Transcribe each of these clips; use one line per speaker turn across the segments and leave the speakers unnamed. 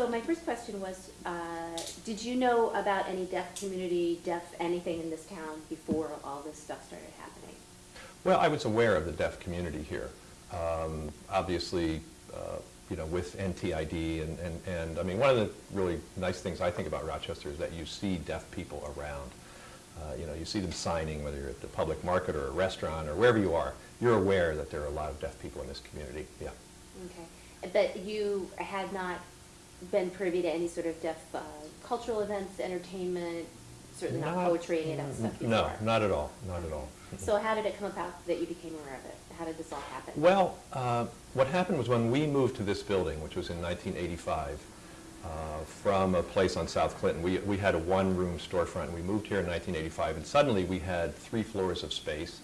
so my first question was, uh, did you know about any deaf community, deaf anything in this town before all this stuff started happening?
Well, I was aware of the deaf community here. Um, obviously, uh, you know, with NTID and, and, and, I mean, one of the really nice things I think about Rochester is that you see deaf people around. Uh, you know, you see them signing, whether you're at the public market or a restaurant or wherever you are, you're aware that there are a lot of deaf people in this community, yeah.
Okay, but you had not been privy to any sort of deaf uh, cultural events, entertainment, certainly not
Not-
poetry, any of that stuff before?
No, not at all, not at all.
So how did it come about that you became aware of it? How did this all happen?
Well, uh, what happened was when we moved to this building, which was in 1985, uh, from a place on South Clinton, we, we had a one-room storefront. and We moved here in 1985, and suddenly we had three floors of space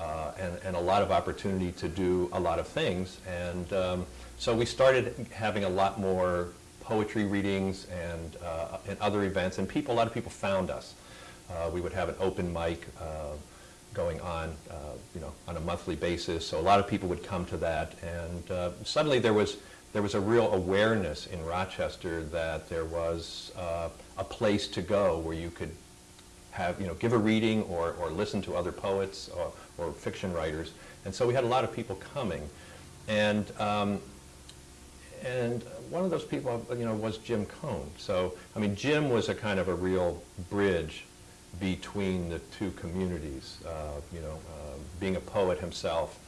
uh, and, and a lot of opportunity to do a lot of things. And um, so we started having a lot more poetry readings and, uh, and other events, and people, a lot of people found us. Uh, we would have an open mic uh, going on, uh, you know, on a monthly basis. So a lot of people would come to that, and uh, suddenly there was there was a real awareness in Rochester that there was a place to go where you could have, you know, give a reading or, or listen to other poets or, or fiction writers. And so we had a lot of people coming. And, um, and one of those people, you know, was Jim Cohn. So, I mean, Jim was a kind of a real bridge between the two communities, uh, you know, um, being a poet himself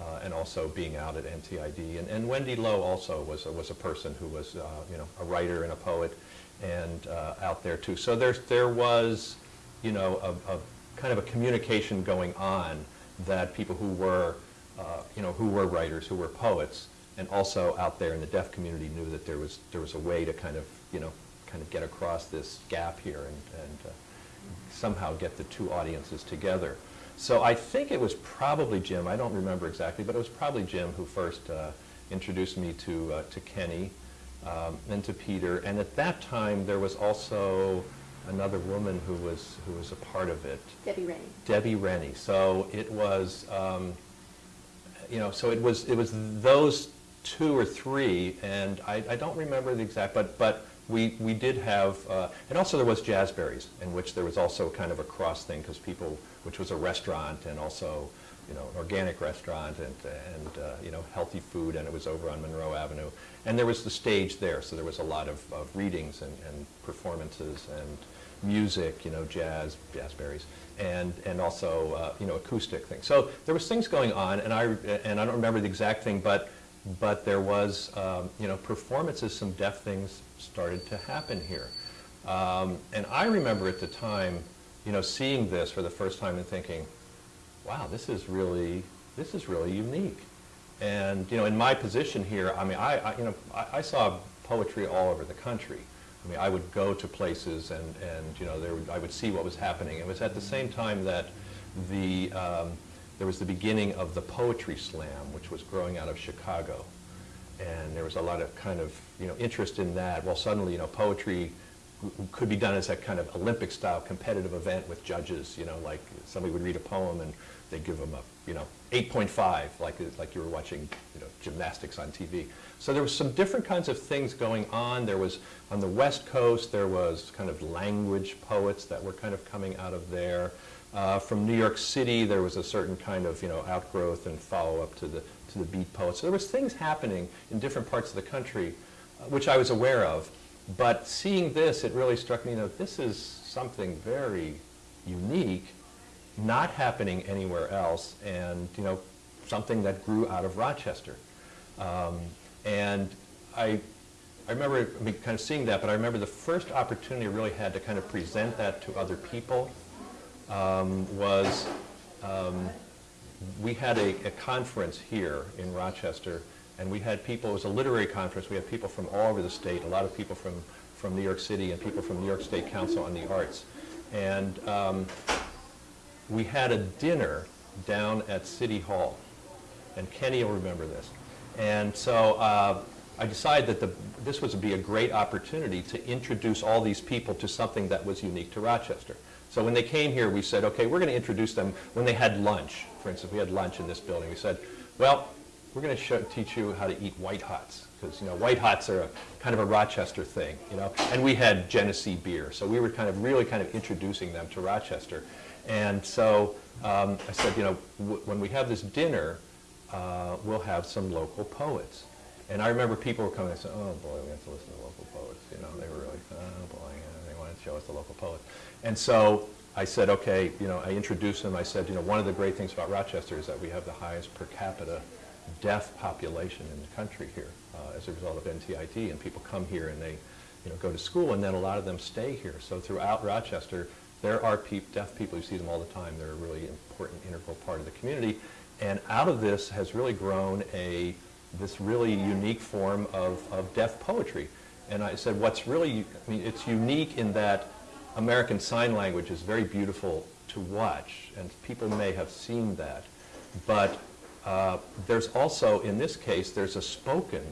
uh, and also being out at NTID. And, and Wendy Lowe also was a, was a person who was, uh, you know, a writer and a poet and uh, out there too. So there's, there was, you know, a, a kind of a communication going on that people who were, uh, you know, who were writers, who were poets, and also out there in the deaf community knew that there was, there was a way to kind of, you know, kind of get across this gap here and, and uh, somehow get the two audiences together. So I think it was probably Jim, I don't remember exactly, but it was probably Jim who first uh, introduced me to, uh, to Kenny um, and to Peter. And at that time, there was also another woman who was, who was a part of it.
Debbie Rennie.
Debbie Rennie. So it was, um, you know, so it was, it was those two or three, and I, I don't remember the exact, but, but we, we did have, uh, and also there was Jazzberries, in which there was also kind of a cross thing, because people, which was a restaurant and also, you know, an organic restaurant and, and uh, you know, healthy food, and it was over on Monroe Avenue. And there was the stage there, so there was a lot of, of readings and, and performances and music, you know, jazz, jazzberries, and, and also, uh, you know, acoustic things. So there was things going on, and I, and I don't remember the exact thing, but, but there was, um, you know, performances, some deaf things started to happen here. Um, and I remember at the time, you know, seeing this for the first time and thinking, wow, this is really, this is really unique. And, you know, in my position here, I mean, I, I you know, I, I saw poetry all over the country. I mean, I would go to places and, and you know, there would, I would see what was happening. It was at the same time that the, um, there was the beginning of the Poetry Slam, which was growing out of Chicago. And there was a lot of kind of, you know, interest in that. Well, suddenly, you know, poetry could be done as a kind of Olympic-style competitive event with judges, you know, like somebody would read a poem and they'd give them a, you know, 8.5, like, like you were watching, you know, gymnastics on TV. So there was some different kinds of things going on. There was, on the West Coast, there was kind of language poets that were kind of coming out of there. Uh, from New York City, there was a certain kind of, you know, outgrowth and follow-up to the, to the beat poets. So there was things happening in different parts of the country, uh, which I was aware of. But seeing this, it really struck me that this is something very unique, not happening anywhere else, and you know, something that grew out of Rochester. Um, and I, I remember I mean, kind of seeing that, but I remember the first opportunity I really had to kind of present that to other people um, was um, we had a, a conference here in Rochester and we had people, it was a literary conference, we had people from all over the state, a lot of people from, from New York City and people from New York State Council on the Arts. And um, we had a dinner down at City Hall. And Kenny will remember this. And so uh, I decided that the, this would be a great opportunity to introduce all these people to something that was unique to Rochester. So when they came here, we said, okay, we're going to introduce them when they had lunch. For instance, we had lunch in this building. We said, well, we're going to teach you how to eat white hots, because, you know, white hots are a, kind of a Rochester thing, you know, and we had Genesee beer, so we were kind of, really kind of introducing them to Rochester. And so um, I said, you know, when we have this dinner, uh, we'll have some local poets. And I remember people were coming and saying, oh boy, we have to listen to local poets, you know, they were really, oh boy, yeah, they wanted to show us the local poets. And so I said, okay, you know, I introduced them, I said, you know, one of the great things about Rochester is that we have the highest per capita deaf population in the country here uh, as a result of NTID, and people come here and they, you know, go to school, and then a lot of them stay here. So throughout Rochester, there are deaf people, you see them all the time, they're a really important, integral part of the community, and out of this has really grown a, this really unique form of, of deaf poetry. And I said, what's really, I mean, it's unique in that American Sign Language is very beautiful to watch, and people may have seen that. But uh, there's also, in this case, there's a spoken,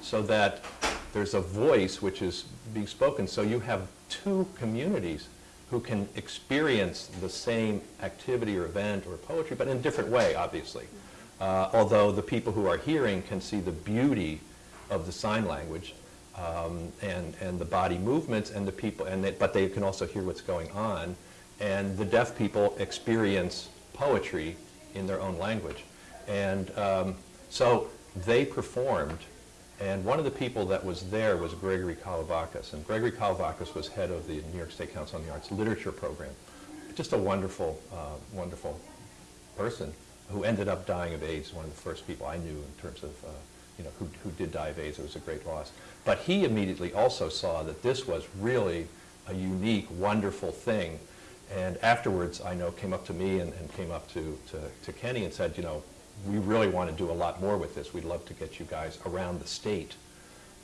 so that there's a voice which is being spoken. So you have two communities who can experience the same activity or event or poetry, but in a different way, obviously. Uh, although the people who are hearing can see the beauty of the sign language um, and, and the body movements and the people, and they, but they can also hear what's going on. And the deaf people experience poetry in their own language. And um, so they performed, and one of the people that was there was Gregory Kolovakis. And Gregory Kolovakis was head of the New York State Council on the Arts Literature Program. Just a wonderful, uh, wonderful person who ended up dying of AIDS, one of the first people I knew in terms of, uh, you know, who, who did die of AIDS. It was a great loss. But he immediately also saw that this was really a unique, wonderful thing. And afterwards, I know, came up to me and, and came up to, to, to Kenny and said, you know, we really want to do a lot more with this. We'd love to get you guys around the state.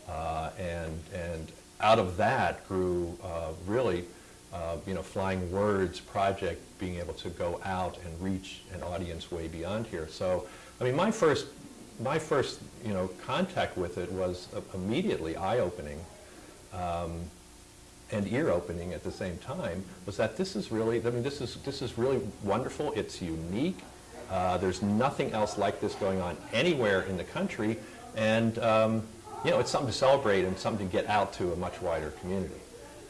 Uh, and, and out of that grew uh, really, uh, you know, Flying Words project being able to go out and reach an audience way beyond here. So, I mean, my first, my first, you know, contact with it was immediately eye-opening um, and ear-opening at the same time. Was that this is really, I mean, this is this is really wonderful. It's unique. Uh, there's nothing else like this going on anywhere in the country, and um, you know, it's something to celebrate and something to get out to a much wider community.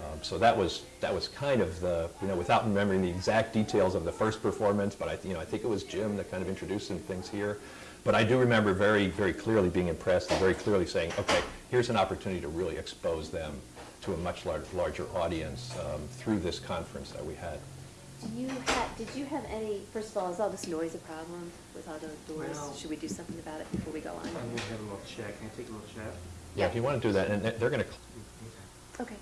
Um, so that was that was kind of the you know without remembering the exact details of the first performance, but I you know I think it was Jim that kind of introduced some things here. But I do remember very very clearly being impressed and very clearly saying, okay, here's an opportunity to really expose them to a much larger, larger audience um, through this conference that we had.
Do you have, did you have any, first of all, is all this noise a problem with all those doors?
Well-
Should we do something about it before we go on?
I'm gonna have a little check. Can I take a little check?
Yeah, if you want to do that, and they're going to
Okay,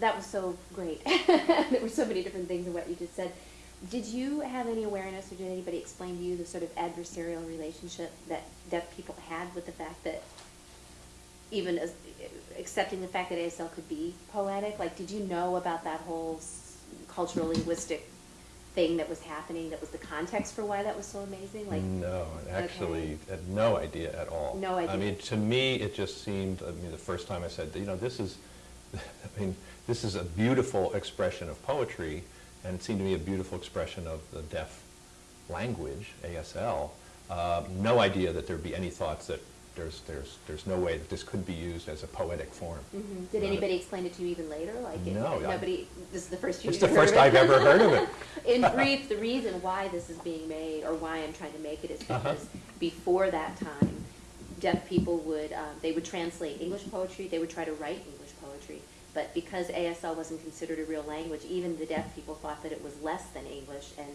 that was so great. There were so many different things in what you just said. Did you have any awareness, or did anybody explain to you the sort of adversarial relationship that deaf people had with the fact that, even as, accepting the fact that ASL could be poetic, like, did you know about that whole cultural linguistic thing that was happening, that was the context for why that was so amazing? Like,
No, actually,
Okay.
had no idea at all.
No idea.
I mean, to me, it just seemed, I mean, the first time I said, you know, this is, I mean, this is a beautiful expression of poetry, and it seemed to me a beautiful expression of the deaf language, ASL. Uh, no idea that there'd be any thoughts that there's, there's, there's no way that this could be used as a poetic form.
Mhm. Did
Not-
anybody explain it to you even later? Like, it-
No, I-
Nobody, this is the first
It's the first? I've ever heard of it.
In brief, the reason why this is being made, or why I'm trying to make it, is
Uh-huh.
because before that time, deaf people would, um, they would translate English poetry, they would try to write. But because ASL wasn't considered a real language, even the deaf people thought that it was less than English, and,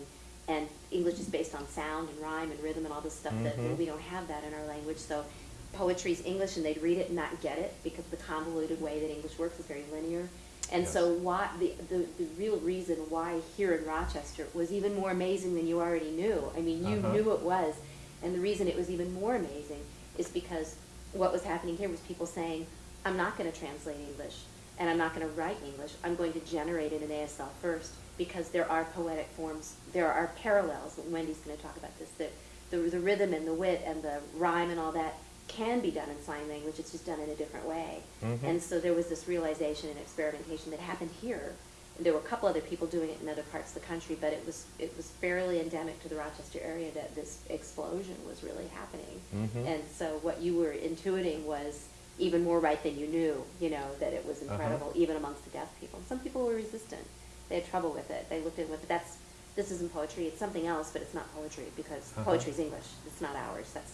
and English is based on sound and rhyme and rhythm and all this stuff that,
Mhm.
we don't have that in our language, so poetry's English and they'd read it and not get it, because the convoluted way that English works is very linear. And so why, the, the, the real reason why here in Rochester was even more amazing than you already knew. I mean, you
Uh-huh.
knew it was, and the reason it was even more amazing is because what was happening here was people saying, I'm not gonna translate English, and I'm not gonna write English, I'm going to generate it in ASL first, because there are poetic forms, there are parallels, Wendy's gonna talk about this, that the, the rhythm and the wit and the rhyme and all that can be done in sign language, it's just done in a different way.
Mhm.
And so there was this realization and experimentation that happened here And there were a couple other people doing it in other parts of the country, but it was, it was fairly endemic to the Rochester area that this explosion was really happening.
Mhm.
And so what you were intuiting was even more right than you knew, you know, that it was
Uh-huh.
incredible, even amongst the deaf people. Some people were resistant. They had trouble with it. They looked at it with, that's, this isn't poetry, it's something else, but it's not poetry because
Uh-huh.
poetry's English, it's not ours. That's,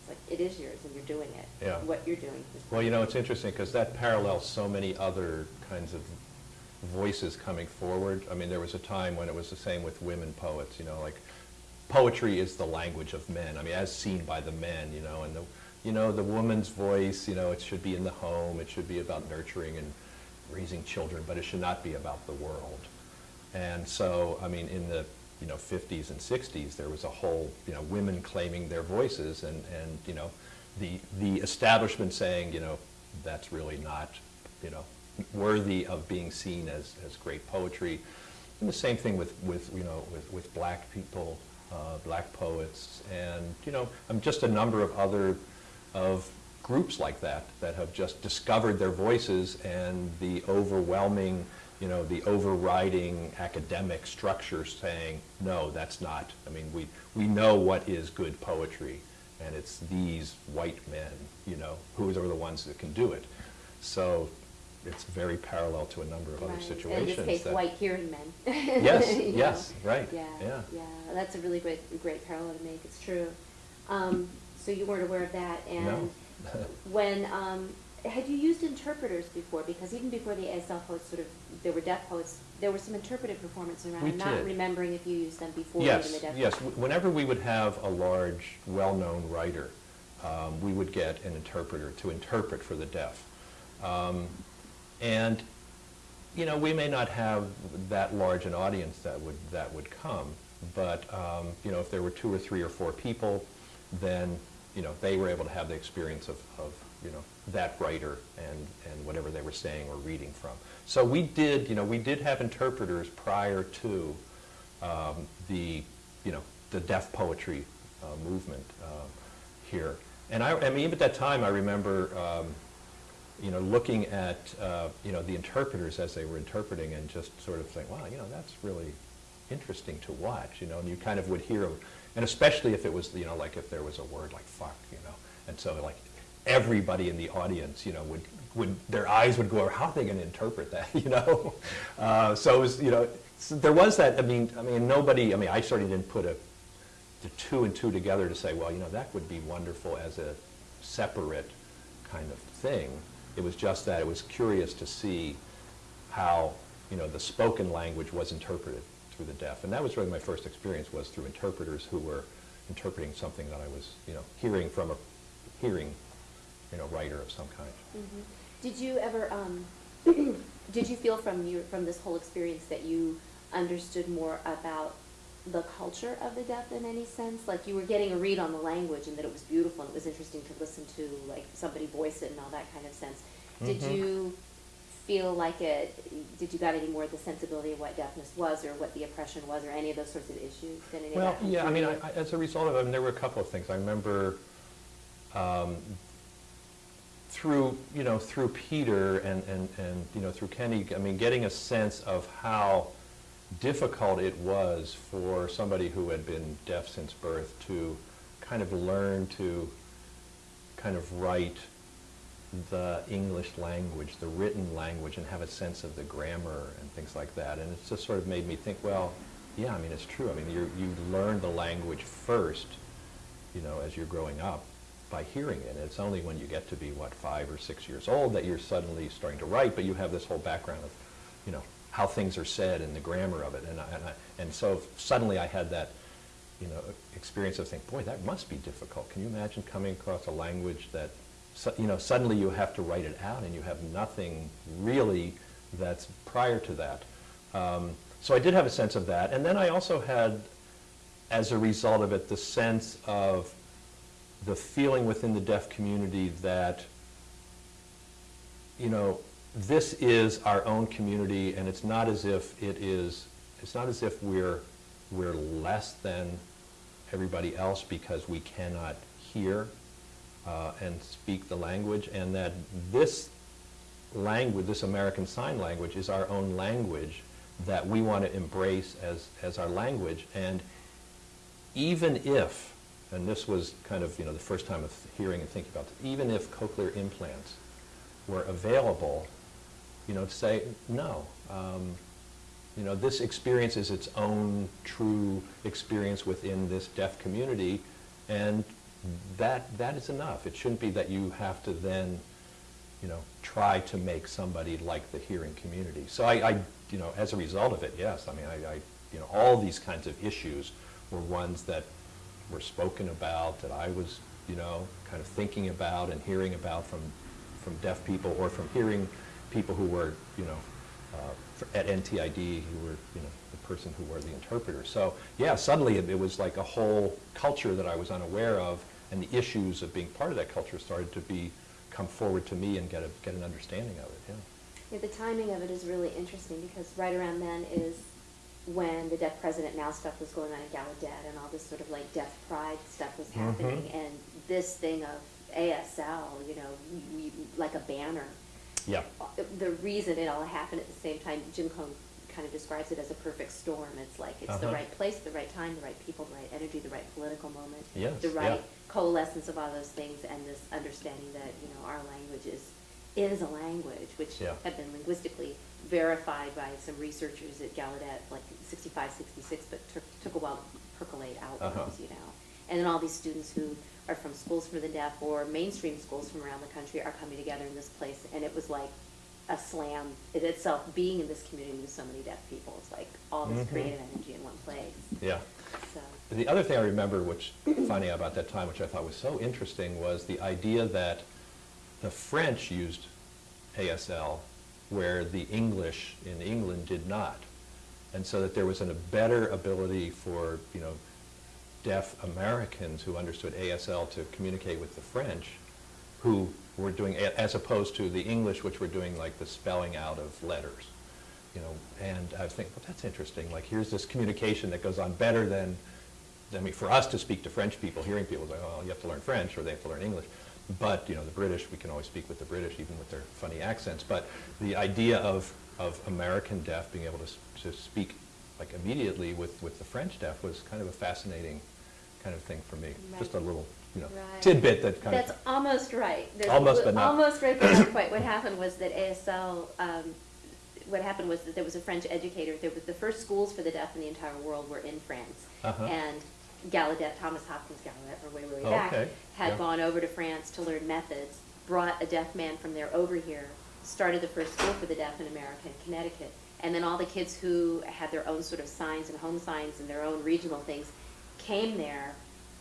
it's like, it is yours and you're doing it.
Yeah.
What you're doing is.
Well, you know, it's interesting because that parallels so many other kinds of voices coming forward. I mean, there was a time when it was the same with women poets, you know, like poetry is the language of men. I mean, as seen by the men, you know, and the, you know, the woman's voice, you know, it should be in the home, it should be about nurturing and raising children, but it should not be about the world. And so, I mean, in the, you know, 50s and 60s, there was a whole, you know, women claiming their voices and, and, you know, the, the establishment saying, you know, that's really not, you know, worthy of being seen as, as great poetry. And the same thing with, with you know, with, with black people, uh, black poets, and, you know, um, just a number of other, of groups like that, that have just discovered their voices and the overwhelming, you know, the overriding academic structure saying, no, that's not. I mean, we, we know what is good poetry, and it's these white men, you know, who are the ones that can do it. So it's very parallel to a number of other situations.
In this case, white hearing men.
Yes,
You know?
yes, right,
Yeah,
yeah.
yeah, that's a really great, great parallel to make, it's true. Um, so you weren't aware of that,
No.
and when, um, had you used interpreters before? Because even before the ASL poets sort of, there were deaf poets, there were some interpretive performances around.
We
I'm not remembering if you used them before even the
Yes, yes. Whenever we would have a large, well-known writer, um, we would get an interpreter to interpret for the deaf. Um, And, you know, we may not have that large an audience that would, that would come, but, um, you know, if there were two or three or four people, then, you know, they were able to have the experience of, of, you know, that writer and, and whatever they were saying or reading from. So we did, you know, we did have interpreters prior to um, the, you know, the deaf poetry uh, movement um, here. And I, I mean, even at that time, I remember, um, you know, looking at, uh, you know, the interpreters as they were interpreting and just sort of saying, wow, you know, that's really interesting to watch, you know, and you kind of would hear, and especially if it was, you know, like if there was a word like fuck, you know, and so like everybody in the audience, you know, would, would, their eyes would go how are they going to interpret that, you know? Uh, so it was, you know, so there was that, I mean, I mean, nobody, I mean, I certainly didn't put a, the two and two together to say, well, you know, that would be wonderful as a separate kind of thing. It was just that it was curious to see how, you know, the spoken language was interpreted through the deaf. And that was really my first experience was through interpreters who were interpreting something that I was, you know, hearing from a hearing, you know, writer of some kind.
Mhm. Did you ever, um, did you feel from your, from this whole experience that you understood more about the culture of the deaf in any sense? Like you were getting a read on the language and that it was beautiful and it was interesting to listen to, like somebody voice it and all that kind of sense. Did
Mhm.
you feel like it, did you got any more of the sensibility of what deafness was or what the oppression was or any of those sorts of issues? Did of
Well,
that
yeah, I mean. I, I- as a result of it, I mean, there were a couple of things. I remember um, through, you know, through Peter and, and, and, you know, through Kenny, I mean, getting a sense of how difficult it was for somebody who had been deaf since birth to kind of learn to kind of write the English language, the written language, and have a sense of the grammar and things like that. And it just sort of made me think, well, yeah, I mean, it's true. I mean, you you learn the language first, you know, as you're growing up by hearing it. And it's only when you get to be, what, five or six years old that you're suddenly starting to write, but you have this whole background of, you know, how things are said and the grammar of it. And, I, and, I, and so suddenly I had that, you know, experience of thinking, boy, that must be difficult. Can you imagine coming across a language that, su- you know, suddenly you have to write it out and you have nothing really that's prior to that. Um, so I did have a sense of that. And then I also had, as a result of it, the sense of the feeling within the deaf community that, you know, this is our own community and it's not as if it is, it's not as if we're, we're less than everybody else because we cannot hear uh, and speak the language and that this language, this American Sign Language is our own language that we want to embrace as, as our language. And even if, and this was kind of, you know, the first time of hearing and thinking about this, even if cochlear implants were available, you know, to say, no, um, you know, this experience is its own true experience within this deaf community, and that, that is enough. It shouldn't be that you have to then, you know, try to make somebody like the hearing community. So I, I, you know, as a result of it, yes, I mean, I, I, you know, all these kinds of issues were ones that were spoken about, that I was, you know, kind of thinking about and hearing about from, from deaf people or from hearing people who were, you know, uh, at NTID, who were, you know, the person who were the interpreter. So, yeah, suddenly it, it was like a whole culture that I was unaware of, and the issues of being part of that culture started to be, come forward to me and get a, get an understanding of it, yeah.
Yeah, the timing of it is really interesting because right around then is when the deaf president now stuff was going on in Gallaudet and all this sort of like deaf pride stuff was happening
Mhm.
and this thing of ASL, you know, we, like a banner.
Yeah,
The reason it all happened at the same time, Jim Cohn kind of describes it as a perfect storm. It's like it's the
Uh-huh.
right place, the right time, the right people, the right energy, the right political moment.
Yes,
The
yeah.
Coalescence of all those things and this understanding that, you know, our language is, is a language, which
Yeah.
had been linguistically verified by some researchers at Gallaudet, like 65, 66, but took, took a while to percolate outwards,
Uh-huh.
you know. And then all these students who are from schools for the deaf or mainstream schools from around the country are coming together in this place, and it was like a slam in itself, being in this community with so many deaf people. It's like all this
Mhm.
creative energy in one place,
yeah. The other thing I remember, which, finding out about that time, which I thought was so interesting, was the idea that the French used ASL where the English in England did not. And so that there was an- a better ability for, you know, deaf Americans who understood ASL to communicate with the French, who were doing, as opposed to the English, which were doing like the spelling out of letters. You know, and I was thinking, well, that's interesting, like, here's this communication that goes on better than, I mean, for us to speak to French people, hearing people, like, oh, you have to learn French, or they have to learn English. But, you know, the British, we can always speak with the British, even with their funny accents. But the idea of, of American deaf being able to, to speak, like, immediately with, with the French deaf was kind of a fascinating kind of thing for me. Just a little, you know,
Right.
tidbit that kind of.
That's almost right. There's-
Almost, but not.
Almost right, but not quite. What happened was that ASL, um, what happened was that there was a French educator, there was, the first schools for the deaf in the entire world were in France.
Uh-huh.
And Gallaudet, Thomas Hopkins Gallaudet, or way, way, way
Oh,
back,
okay.
had
Yeah.
gone over to France to learn methods, brought a deaf man from there over here, started the first school for the deaf in America in Connecticut. And then all the kids who had their own sort of signs and home signs and their own regional things came there,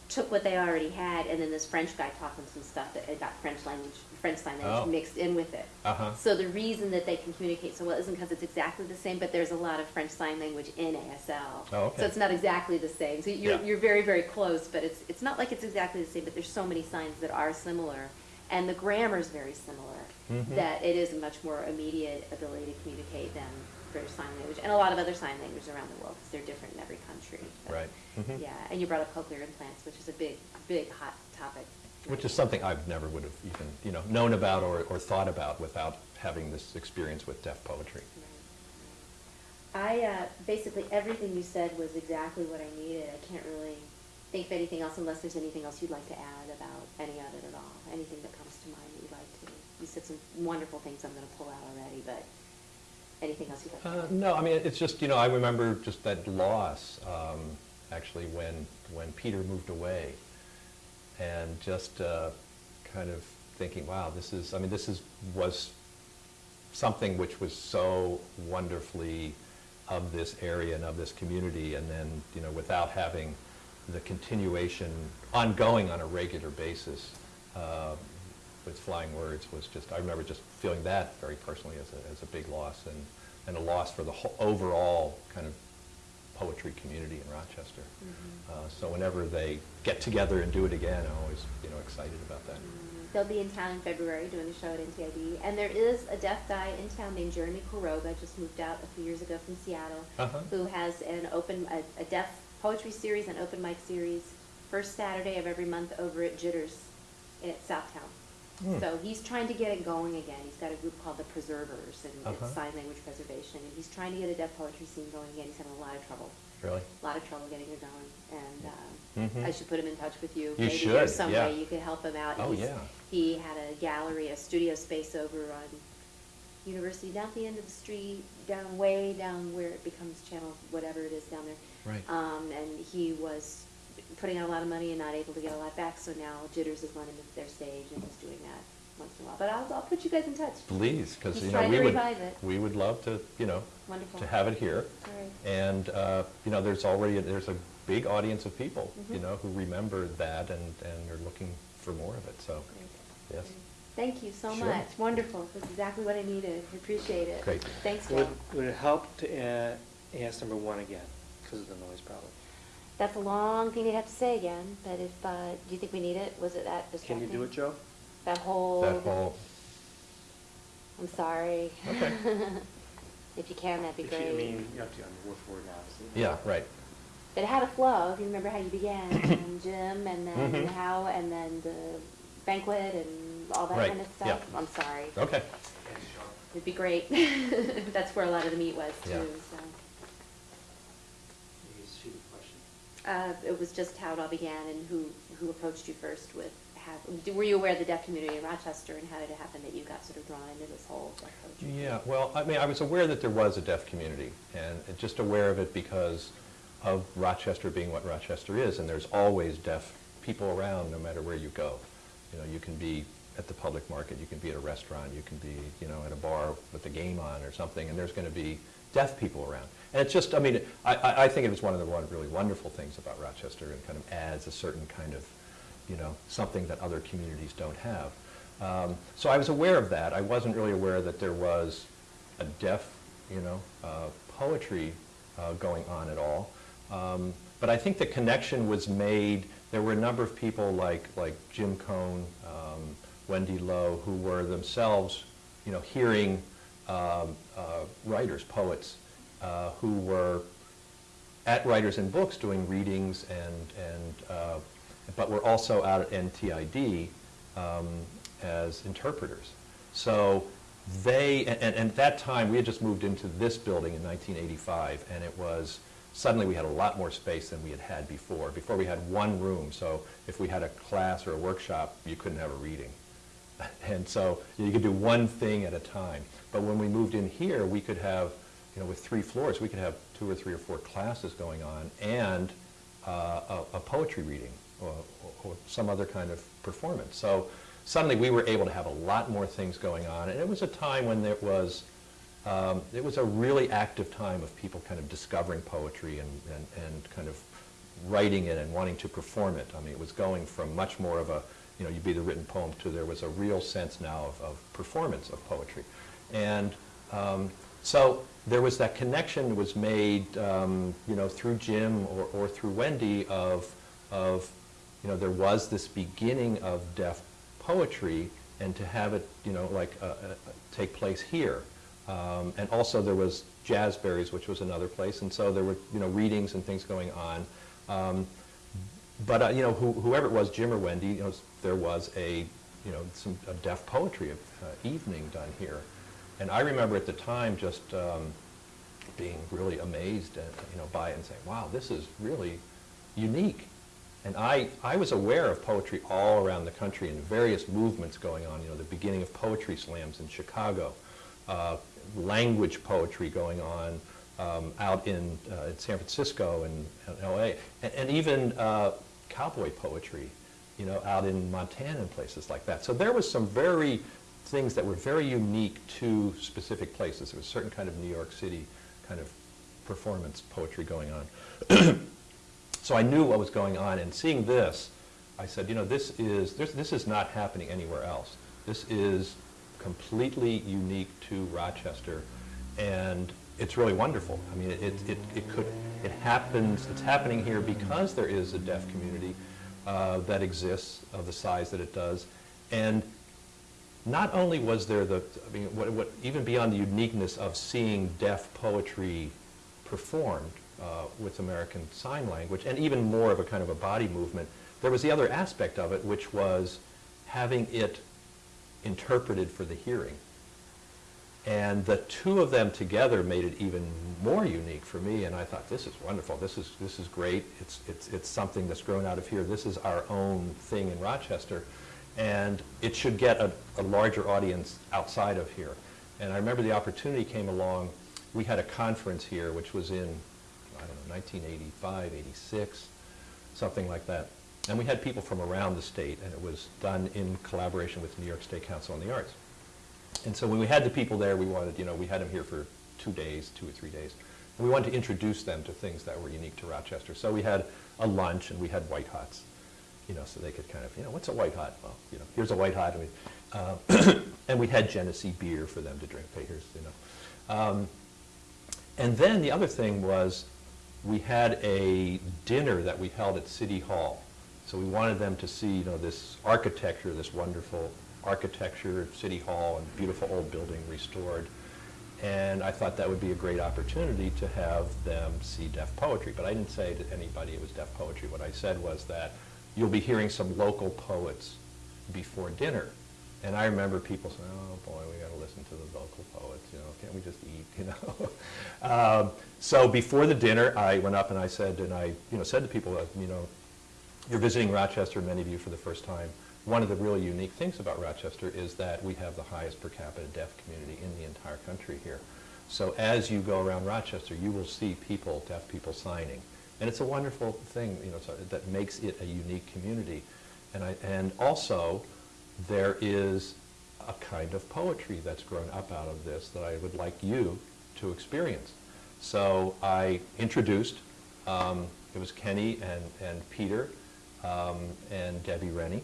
took what they already had, and then this French guy taught them some stuff that got French language, French sign
Oh.
language mixed in with it.
Uh-huh.
So the reason that they can communicate so well isn't because it's exactly the same, but there's a lot of French sign language in ASL.
Oh, okay.
So it's not exactly the same. So you're,
Yeah.
you're very, very close, but it's, it's not like it's exactly the same, but there's so many signs that are similar. And the grammar is very similar,
Mhm.
that it is a much more immediate ability to communicate than British Sign Language, and a lot of other sign languages around the world, because they're different in every country. But,
Right. Mhm.
Yeah, and you brought up cochlear implants, which is a big, big hot topic.
Which is something I've never would have even, you know, known about or, or thought about without having this experience with deaf poetry.
I, uh, basically, everything you said was exactly what I needed. I can't really think of anything else unless there's anything else you'd like to add about any of it at all. Anything that comes to mind that you'd like to. You said some wonderful things I'm gonna pull out already, but anything else to
Uh. No, I mean, it's just, you know, I remember just that loss, um, actually, when, when Peter moved away. And just uh, kind of thinking, wow, this is, I mean, this is, was something which was so wonderfully of this area and of this community, and then, you know, without having the continuation ongoing on a regular basis uh, with Flying Words was just, I remember just feeling that very personally as a, as a big loss and, and a loss for the whole, overall kind of poetry community in Rochester.
Mm-hmm.
Uh, So whenever they get together and do it again, I'm always, you know, excited about that.
They'll be in town in February doing a show at NTID, and there is a deaf guy in town named Jeremy Kuroga, just moved out a few years ago from Seattle,
Uh-huh.
who has an open, a, a deaf poetry series, an open mic series, first Saturday of every month over at Jitters in Southtown.
Hmm.
So he's trying to get it going again. He's got a group called the Preservers, and
Uh-huh.
it's sign language preservation. And he's trying to get a deaf poetry scene going again. He's having a lot of trouble,
Really?
a lot of trouble getting it going. And
Mhm.
um, I should put him in touch with you.
You
Maybe
should,
there's some
yeah.
way you could help him out.
Oh,
He's-
yeah.
He had a gallery, a studio space over on University, down at the end of the street, down way down where it becomes channel, whatever it is down there.
Right.
Um, and he was putting out a lot of money and not able to get a lot back, so now Jitters is lending their stage and he's doing that once in a while. But I'll, I'll put you guys in touch.
Please, because, you know, we would,
it.
we would love to, you know,
Wonderful.
to have it here.
All right.
And, uh, you know, there's already, there's a big audience of people, you
Mhm.
know, who remember that and, and are looking for more of it, so,
Great.
yes.
Great. Thank you so
Sure.
much. Wonderful. That's exactly what I needed. I Appreciate it.
Great.
Thanks, Joe.
Would, would it help to add, ask number one again, because of the noise problem?
That's a long thing to have to say again, but if, uh, do you think we need it? Was it that
Can
distracting?
you do it, Joe?
That whole.
That whole,
I'm sorry.
Okay.
If you can, that'd be
If you-
great.
I mean, you have to, on the word for word, obviously.
yeah, right.
But it had a flow, if you remember how you began, and Jim, and then
Mhm.
how, and then the banquet, and all that
Right,
kind of stuff.
yeah.
stuff. I'm sorry.
Okay.
It'd be great. That's where a lot of the meat was
Yeah.
too, so.
Maybe it's a stupid question.
Uh, it was just how it all began and who, who approached you first with, have, were you aware of the deaf community in Rochester and how did it happen that you got sort of drawn into this whole?
Yeah, well, I mean, I was aware that there was a deaf community, and just aware of it because of Rochester being what Rochester is, and there's always deaf people around no matter where you go. You know, you can be at the public market, you can be at a restaurant, you can be, you know, at a bar with the game on or something, and there's going to be deaf people around. And it's just, I mean, I, I think it was one of the one really wonderful things about Rochester, and kind of adds a certain kind of, you know, something that other communities don't have. Um, So I was aware of that. I wasn't really aware that there was a deaf, you know, uh, poetry uh, going on at all. Um, But I think the connection was made, there were a number of people like, like Jim Cohn, um, Wendy Lowe, who were themselves, you know, hearing um, uh, writers, poets, uh, who were at Writers and Books doing readings and, and uh, but we're also out at NTID um, as interpreters. So they, and, and at that time, we had just moved into this building in 1985, and it was, suddenly we had a lot more space than we had had before. Before we had one room, so if we had a class or a workshop, you couldn't have a reading. And so you could do one thing at a time. But when we moved in here, we could have, you know, with three floors, we could have two or three or four classes going on and uh, a, a poetry reading or, or some other kind of performance. So suddenly we were able to have a lot more things going on. And it was a time when there was, um, it was a really active time of people kind of discovering poetry and, and, and kind of writing it and wanting to perform it. I mean, it was going from much more of a, you know, you'd be the written poem to there was a real sense now of, of performance of poetry. And um, so there was that connection was made, um, you know, through Jim or, or through Wendy of, of, you know, there was this beginning of deaf poetry and to have it, you know, like uh, uh, take place here. Um, and also there was Jazzberries, which was another place, and so there were, you know, readings and things going on. Um, but, uh, you know, who, whoever it was, Jim or Wendy, you know, there was a, you know, some a deaf poetry uh, evening done here. And I remember at the time just um, being really amazed at, you know, by it and saying, wow, this is really unique. And I, I was aware of poetry all around the country and various movements going on, you know, the beginning of poetry slams in Chicago, uh, language poetry going on um, out in, uh, in San Francisco and, and LA, and, and even uh, cowboy poetry, you know, out in Montana and places like that. So there was some very things that were very unique to specific places. There was a certain kind of New York City kind of performance poetry going on. So I knew what was going on, and seeing this, I said, you know, this is, this, this is not happening anywhere else. This is completely unique to Rochester, and it's really wonderful. I mean, it, it, it could, it happens, it's happening here because there is a deaf community uh, that exists of the size that it does, and not only was there the, I mean, what, what, even beyond the uniqueness of seeing deaf poetry performed uh, with American Sign Language, and even more of a kind of a body movement, there was the other aspect of it, which was having it interpreted for the hearing. And the two of them together made it even more unique for me, and I thought, this is wonderful, this is, this is great, it's, it's, it's something that's grown out of here, this is our own thing in Rochester, and it should get a, a larger audience outside of here. And I remember the opportunity came along, we had a conference here, which was in, I don't know, 1985, 86, something like that. And we had people from around the state, and it was done in collaboration with New York State Council on the Arts. And so when we had the people there, we wanted, you know, we had them here for two days, two or three days. And we wanted to introduce them to things that were unique to Rochester. So we had a lunch and we had white hots, you know, so they could kind of, you know, what's a white hot? Well, you know, here's a white hot. And we, uh, and we had Genesee beer for them to drink. Hey, here's, you know. Um, and then the other thing was we had a dinner that we held at City Hall. So we wanted them to see, you know, this architecture, this wonderful architecture of City Hall and beautiful old building restored. And I thought that would be a great opportunity to have them see deaf poetry. But I didn't say to anybody it was deaf poetry. What I said was that you'll be hearing some local poets before dinner. And I remember people saying, oh boy, we got to listen to the local poets, you know, can't we just eat, you know? um, so before the dinner, I went up and I said, and I, you know, said to people, you know, you're visiting Rochester, many of you for the first time. One of the really unique things about Rochester is that we have the highest per capita deaf community in the entire country here. So as you go around Rochester, you will see people, deaf people signing. And it's a wonderful thing, you know, that makes it a unique community. And, I, and also, there is a kind of poetry that's grown up out of this that I would like you to experience. So I introduced, um, it was Kenny and, and Peter um, and Debbie Rennie,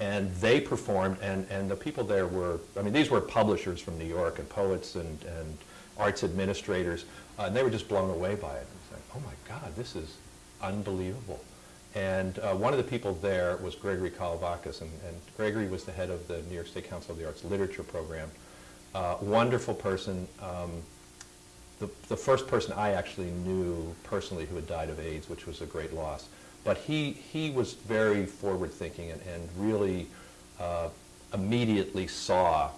and they performed, and, and the people there were, I mean, these were publishers from New York and poets and, and arts administrators, uh, and they were just blown away by it. It's like, oh my God, this is unbelievable. And uh, one of the people there was Gregory Kolovakis, and, and Gregory was the head of the New York State Council of the Arts Literature Program. Uh, wonderful person. Um, the, the first person I actually knew personally who had died of AIDS, which was a great loss. But he, he was very forward-thinking and, and really uh, immediately saw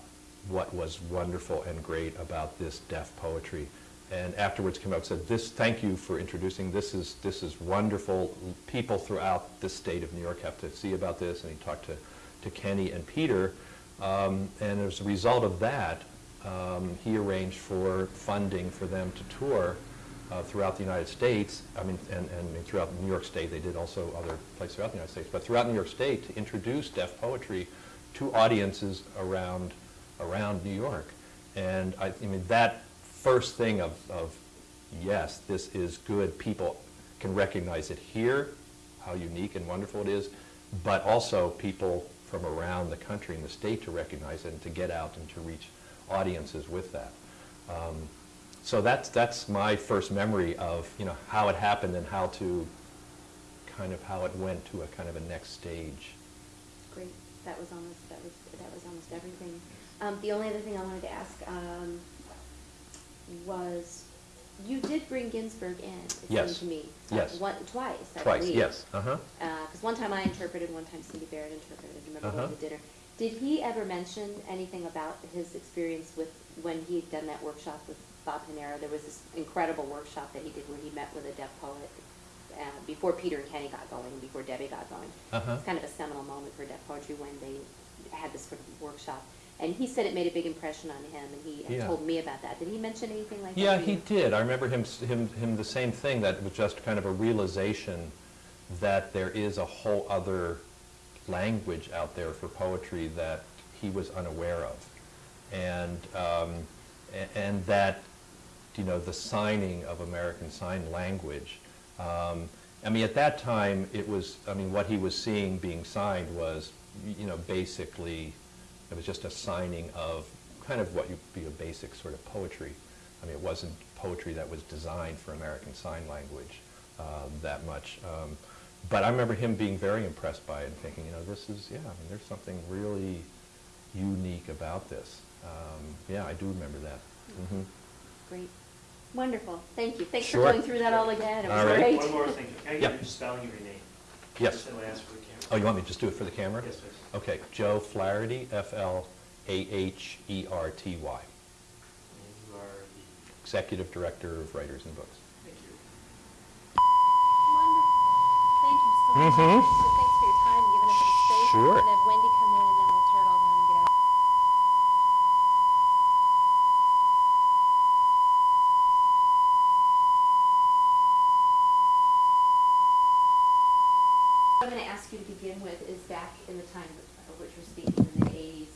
what was wonderful and great about this deaf poetry. And afterwards came up and said, this, thank you for introducing, this is, this is wonderful. People throughout the state of New York have to see about this. And he talked to, to Kenny and Peter. Um, and as a result of that, um, he arranged for funding for them to tour uh, throughout the United States, I mean, and, and throughout New York State, they did also other places throughout the United States, but throughout New York State to introduce deaf poetry to audiences around, around New York. And I, I mean, that first thing of, of, yes, this is good, people can recognize it here, how unique and wonderful it is, but also people from around the country and the state to recognize it and to get out and to reach audiences with that. Um, so that's, that's my first memory of, you know, how it happened and how to, kind of how it went to a kind of a next stage.
Great, that was almost, that was, that was almost everything. Um, the only other thing I wanted to ask, um, was, you did bring Ginsberg in, it seemed to me. Uh,
Yes.
One, twice, I
Twice,
believe.
yes, uh-huh.
Because one time I interpreted, one time Cindy Barrett interpreted, I remember going
Uh-huh.
to dinner. Did he ever mention anything about his experience with, when he had done that workshop with Bob Panara? There was this incredible workshop that he did where he met with a deaf poet uh, before Peter and Kenny got going, before Debbie got going.
Uh-huh.
It's kind of a seminal moment for deaf poetry when they had this sort of workshop. And he said it made a big impression on him, and he
Yeah.
told me about that. Did he mention anything like that?
Yeah, he did. I remember him, him, him the same thing, that was just kind of a realization that there is a whole other language out there for poetry that he was unaware of. And, um, and that, you know, the signing of American Sign Language, um, I mean, at that time, it was, I mean, what he was seeing being signed was, you know, basically, it was just a signing of kind of what would be a basic sort of poetry. I mean, it wasn't poetry that was designed for American Sign Language um, that much. Um, but I remember him being very impressed by it and thinking, you know, this is, yeah, I mean, there's something really unique about this. Um, yeah, I do remember that. Mhm.
Great. Wonderful. Thank you. Thanks for going through that all again. It was
All right.
great.
One more thing, can I
Yeah.
get your spelling your name?
Yes.
Just so I ask for the camera.
Oh, you want me to just do it for the camera?
Yes, please.
Okay, Joe Flaherty, F-L-A-H-E-R-T-Y.
And you are the,
Executive Director of Writers and Books.
thank you.
Wonderful. Thank you so much.
Mhm.
So Thanks for your time, giving us the space.
Sure.
We're gonna have Wendy come in and then we'll tear it all down and get out. What I'm gonna ask you to begin with is back in the time of which we're speaking, in the eighties,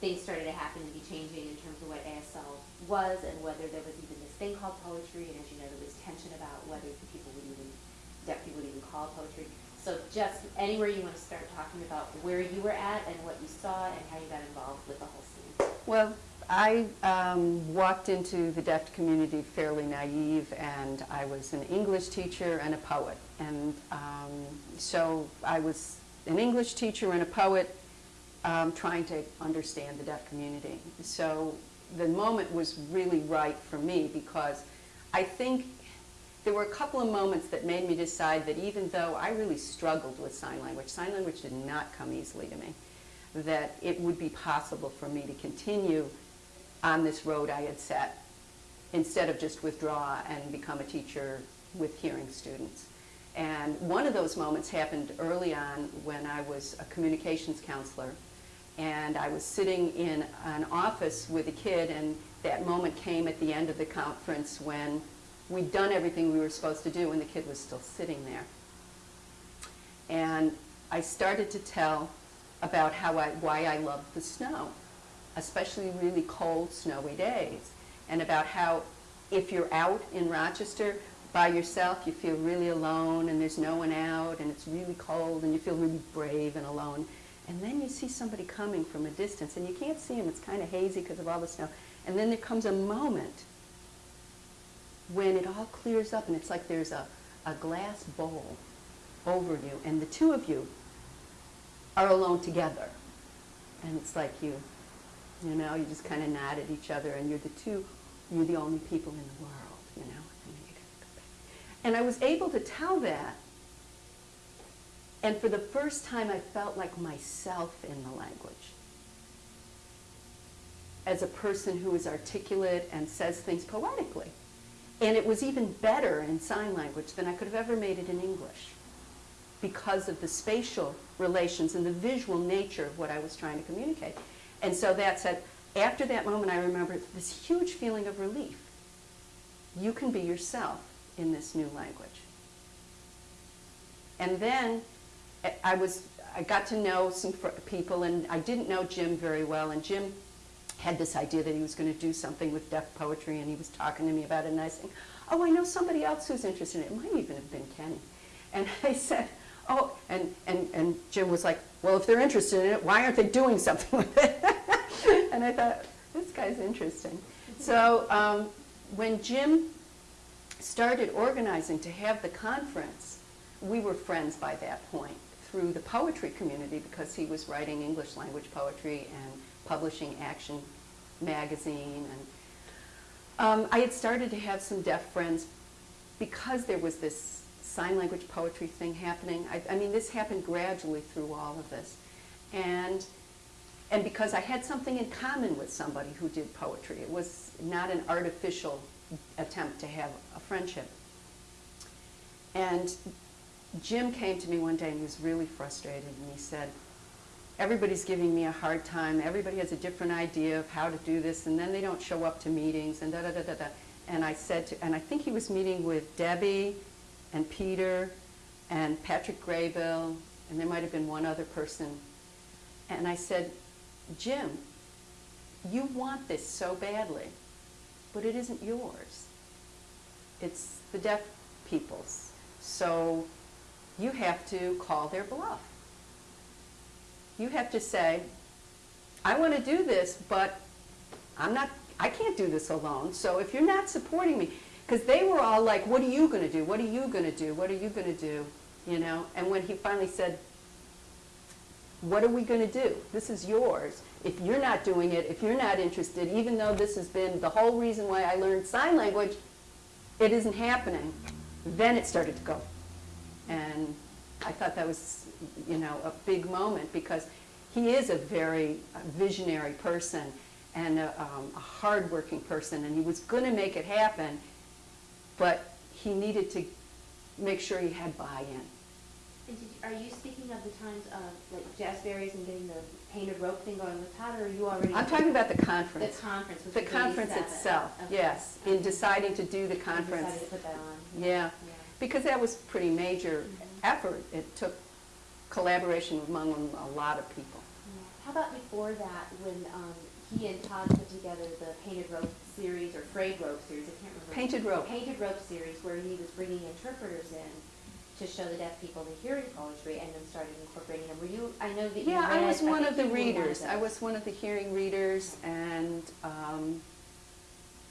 things started to happen to be changing in terms of what ASL was and whether there was even this thing called poetry, and as you know, there was tension about whether people would even, deaf people would even call it poetry. So just anywhere you wanna start talking about where you were at and what you saw and how you got involved with the whole scene.
Well, I um, walked into the deaf community fairly naive, and I was an English teacher and a poet. And um, so I was an English teacher and a poet um, trying to understand the deaf community. So the moment was really right for me because I think there were a couple of moments that made me decide that even though I really struggled with sign language, sign language did not come easily to me, that it would be possible for me to continue on this road I had set instead of just withdraw and become a teacher with hearing students. And one of those moments happened early on when I was a communications counselor and I was sitting in an office with a kid and that moment came at the end of the conference when we'd done everything we were supposed to do and the kid was still sitting there. And I started to tell about how I, why I loved the snow, especially really cold, snowy days, and about how if you're out in Rochester by yourself, you feel really alone and there's no one out and it's really cold and you feel really brave and alone. And then you see somebody coming from a distance and you can't see him, it's kind of hazy because of all the snow. And then there comes a moment when it all clears up and it's like there's a, a glass bowl over you and the two of you are alone together. And it's like you, you know, you just kind of nod at each other and you're the two, you're the only people in the world, you know. And, you go and I was able to tell that. And for the first time, I felt like myself in the language. As a person who is articulate and says things poetically. And it was even better in sign language than I could have ever made it in English because of the spatial relations and the visual nature of what I was trying to communicate. And so that said, after that moment, I remember this huge feeling of relief. You can be yourself in this new language. And then I was, I got to know some people, and I didn't know Jim very well, and Jim had this idea that he was going to do something with deaf poetry, and he was talking to me about it, and I said, oh, I know somebody else who's interested in it. It might even have been Kenny. And I said, oh, and, and, and Jim was like, well, if they're interested in it, why aren't they doing something with it? and I thought, this guy's interesting. So um, when Jim started organizing to have the conference, we were friends by that point through the poetry community because he was writing English language poetry and publishing Action magazine. And um, I had started to have some deaf friends because there was this sign language poetry thing happening. I, I mean, this happened gradually through all of this. And, and because I had something in common with somebody who did poetry. It was not an artificial attempt to have a friendship. And Jim came to me one day and he was really frustrated and he said, everybody's giving me a hard time. Everybody has a different idea of how to do this and then they don't show up to meetings and da da da da da. And I said to, and I think he was meeting with Debbie and Peter and Patrick Graybill and there might have been one other person. And I said, Jim, you want this so badly, but it isn't yours. It's the deaf people's. So you have to call their bluff. You have to say, I want to do this, but I'm not, I can't do this alone. So if you're not supporting me, because they were all like, what are you going to do? What are you going to do? What are you going to do? You know, and when he finally said, what are we going to do? This is yours. If you're not doing it, if you're not interested, even though this has been the whole reason why I learned sign language, it isn't happening. Then it started to go. And I thought that was, you know, a big moment because he is a very visionary person and a, um, a hardworking person, and he was going to make it happen, but he needed to make sure he had buy-in.
You- are you speaking of the times of like jazzberries and getting the painted rope thing going with Todd, or are you already?
I'm talking about the conference.
The conference.
The conference itself,
Okay.
yes, in deciding to do the conference.
To put that on.
Yeah,
Yeah.
because that was pretty major
Mhm.
effort. It took collaboration among a lot of people.
Yeah. How about before that, when um, he and Todd put together the painted rope series or frayed rope series, I can't remember.
Painted rope.
Painted rope series, where he was bringing interpreters in to show the deaf people the hearing poetry and then started incorporating them. Were you, I know that you
Yeah, I was one
think
of the
you were one
readers. I was one of the hearing readers, and um,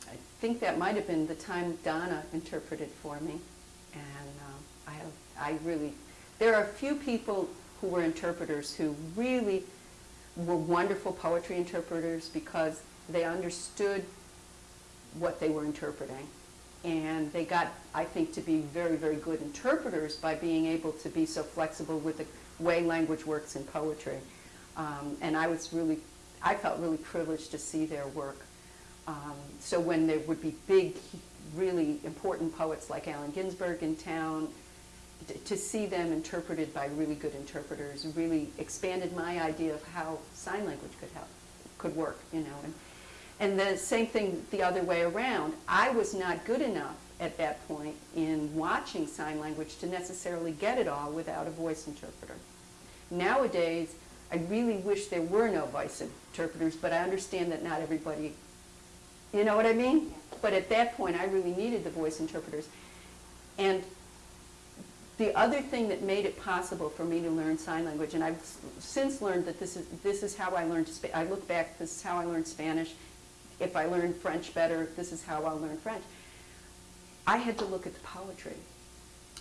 I think that might have been the time Donna interpreted for me. And um, I have, I really, there are a few people who were interpreters who really were wonderful poetry interpreters because they understood what they were interpreting. And they got, I think, to be very, very good interpreters by being able to be so flexible with the way language works in poetry. Um, and I was really, I felt really privileged to see their work. Um, so when there would be big, really important poets like Allen Ginsberg in town, to see them interpreted by really good interpreters really expanded my idea of how sign language could help, could work, you know. And, and the same thing the other way around. I was not good enough at that point in watching sign language to necessarily get it all without a voice interpreter. Nowadays, I really wish there were no voice interpreters, but I understand that not everybody, you know what I mean? But at that point, I really needed the voice interpreters. And the other thing that made it possible for me to learn sign language, and I've since learned that this is, this is how I learned, I look back, this is how I learned Spanish. If I learned French better, this is how I'll learn French. I had to look at the poetry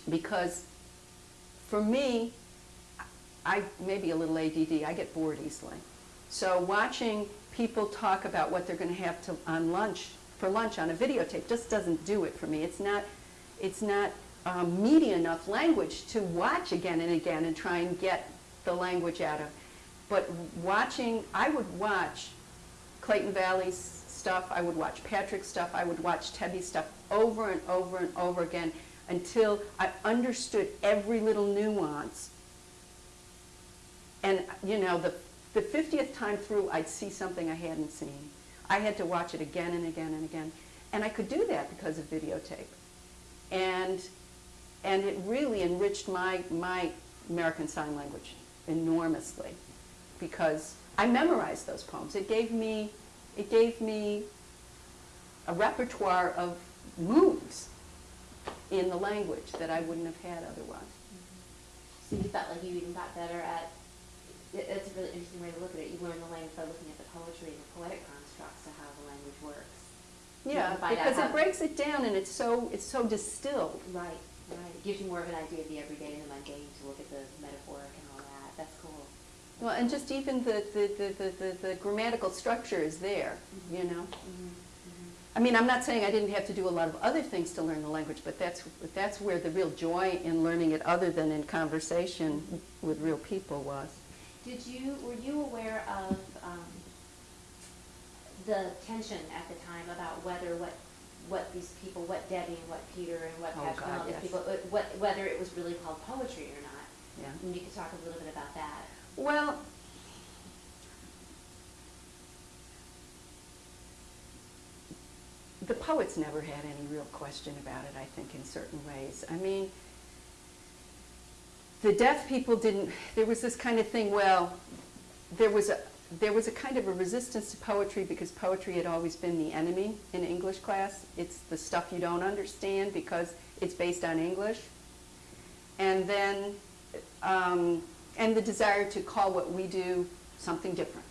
because for me, I maybe a little ADD. I get bored easily. So watching people talk about what they're going to have to on lunch for lunch on a videotape just doesn't do it for me. It's not it's not um, meaty enough language to watch again and again and try and get the language out of. But watching, I would watch Clayton Valli's stuff, I would watch Patrick's stuff, I would watch Debbie's stuff over and over and over again until I understood every little nuance. And, you know, the, the 50th time through, I'd see something I hadn't seen. I had to watch it again and again and again. And I could do that because of videotape. And, and it really enriched my, my American Sign Language enormously because I memorized those poems. It gave me, it gave me a repertoire of moods in the language that I wouldn't have had otherwise.
So you felt like you even got better at, it- it's a really interesting way to look at it. You learn the language by looking at the poetry and the poetic constructs of how the language works.
Yeah,
can find out
because it breaks it down and it's so, it's so distilled.
Right, right. It gives you more of an idea of the everyday and the mundane to look at the metaphoric and all that. That's cool.
Well, and just even the, the, the, the, the, the grammatical structure is there, you know?
Mhm,
I mean, I'm not saying I didn't have to do a lot of other things to learn the language, but that's, that's where the real joy in learning it, other than in conversation with real people, was.
Did you, were you aware of um, the tension at the time about whether what, what these people, what Debbie and what Peter and what
Oh,
Patrick and all these
yes.
people, uh, what, whether it was really called poetry or not?
Yeah.
And you could talk a little bit about that.
Well, the poets never had any real question about it, I think, in certain ways. I mean, the deaf people didn't, there was this kind of thing, well, there was a, there was a kind of a resistance to poetry because poetry had always been the enemy in English class. It's the stuff you don't understand because it's based on English. And then, um, and the desire to call what we do something different.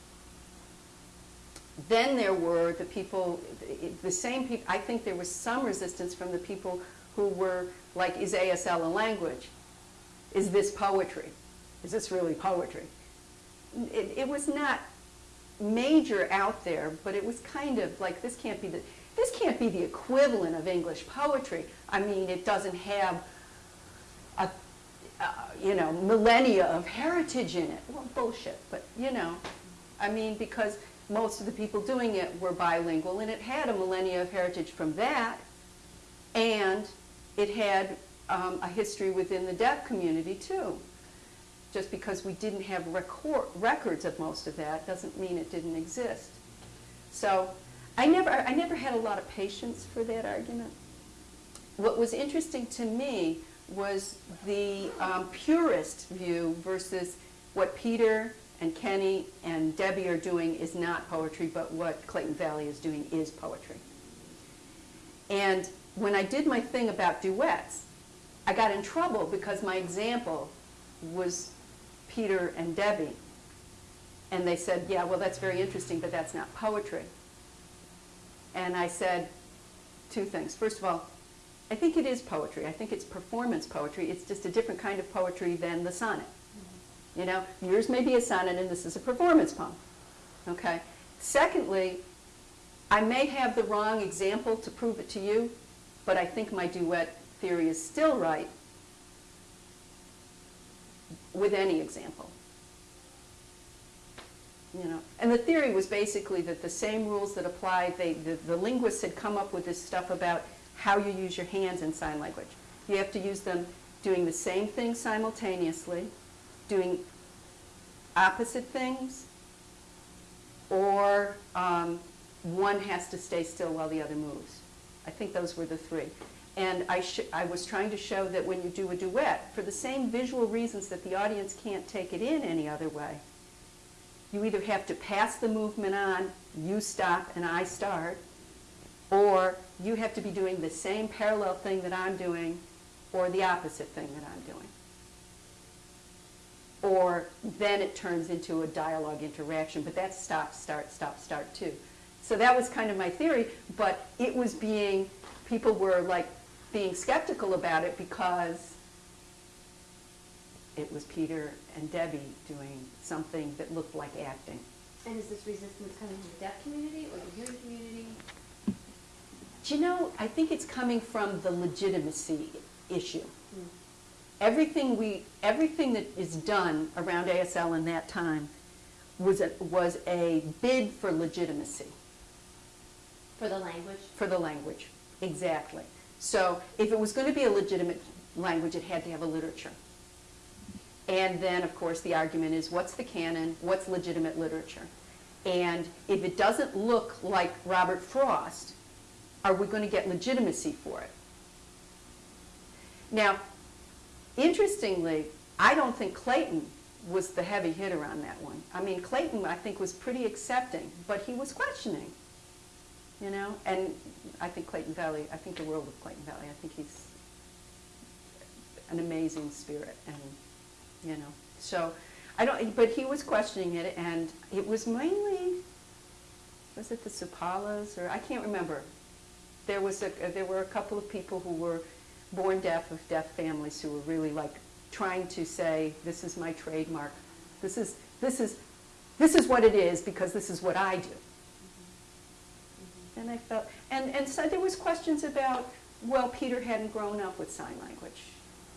Then there were the people, the same people, I think there was some resistance from the people who were like, is ASL a language? Is this poetry? Is this really poetry? It, it was not major out there, but it was kind of like, this can't be the, this can't be the equivalent of English poetry. I mean, it doesn't have uh, you know, millennia of heritage in it. Well, bullshit, but, you know, I mean, because most of the people doing it were bilingual, and it had a millennia of heritage from that, and it had um, a history within the deaf community, too. Just because we didn't have record, records of most of that doesn't mean it didn't exist. So I never, I never had a lot of patience for that argument. What was interesting to me was the um, purist view versus what Peter and Kenny and Debbie are doing is not poetry, but what Clayton Valli is doing is poetry. And when I did my thing about duets, I got in trouble because my example was Peter and Debbie. And they said, yeah, well, that's very interesting, but that's not poetry. And I said two things. First of all, I think it is poetry. I think it's performance poetry. It's just a different kind of poetry than the sonnet. You know, yours may be a sonnet and this is a performance poem. Okay? Secondly, I may have the wrong example to prove it to you, but I think my duet theory is still right with any example. You know, and the theory was basically that the same rules that apply, they, the, the linguists had come up with this stuff about how you use your hands in sign language. You have to use them doing the same thing simultaneously, doing opposite things, or um, one has to stay still while the other moves. I think those were the three. And I, I was trying to show that when you do a duet, for the same visual reasons that the audience can't take it in any other way, you either have to pass the movement on, you stop and I start, or you have to be doing the same parallel thing that I'm doing or the opposite thing that I'm doing. Or then it turns into a dialogue interaction, but that's stop, start, stop, start too. So that was kind of my theory, but it was being, people were like being skeptical about it because it was Peter and Debbie doing something that looked like acting.
And is this resistance coming from the deaf community or the hearing community?
Do you know, I think it's coming from the legitimacy issue. Mm. Everything we, everything that is done around ASL in that time was a, was a bid for legitimacy,
For the language?
for the language. Exactly. So if it was going to be a legitimate language, it had to have a literature. And then, of course, the argument is what's the canon, what's legitimate literature? And if it doesn't look like Robert Frost, are we going to get legitimacy for it? Now, interestingly, I don't think Clayton was the heavy hitter on that one. I mean, Clayton, I think, was pretty accepting, but he was questioning, you know? And I think Clayton Valli, I think the world of Clayton Valli, I think he's an amazing spirit, and, you know, so, I don't, but he was questioning it, and it was mainly, was it the Supallas, or, I can't remember. There was a, there were a couple of people who were born deaf of deaf families who were really like trying to say, this is my trademark. This is, this is, this is what it is because this is what I do. And I felt, and, and so there was questions about, well, Peter hadn't grown up with sign language.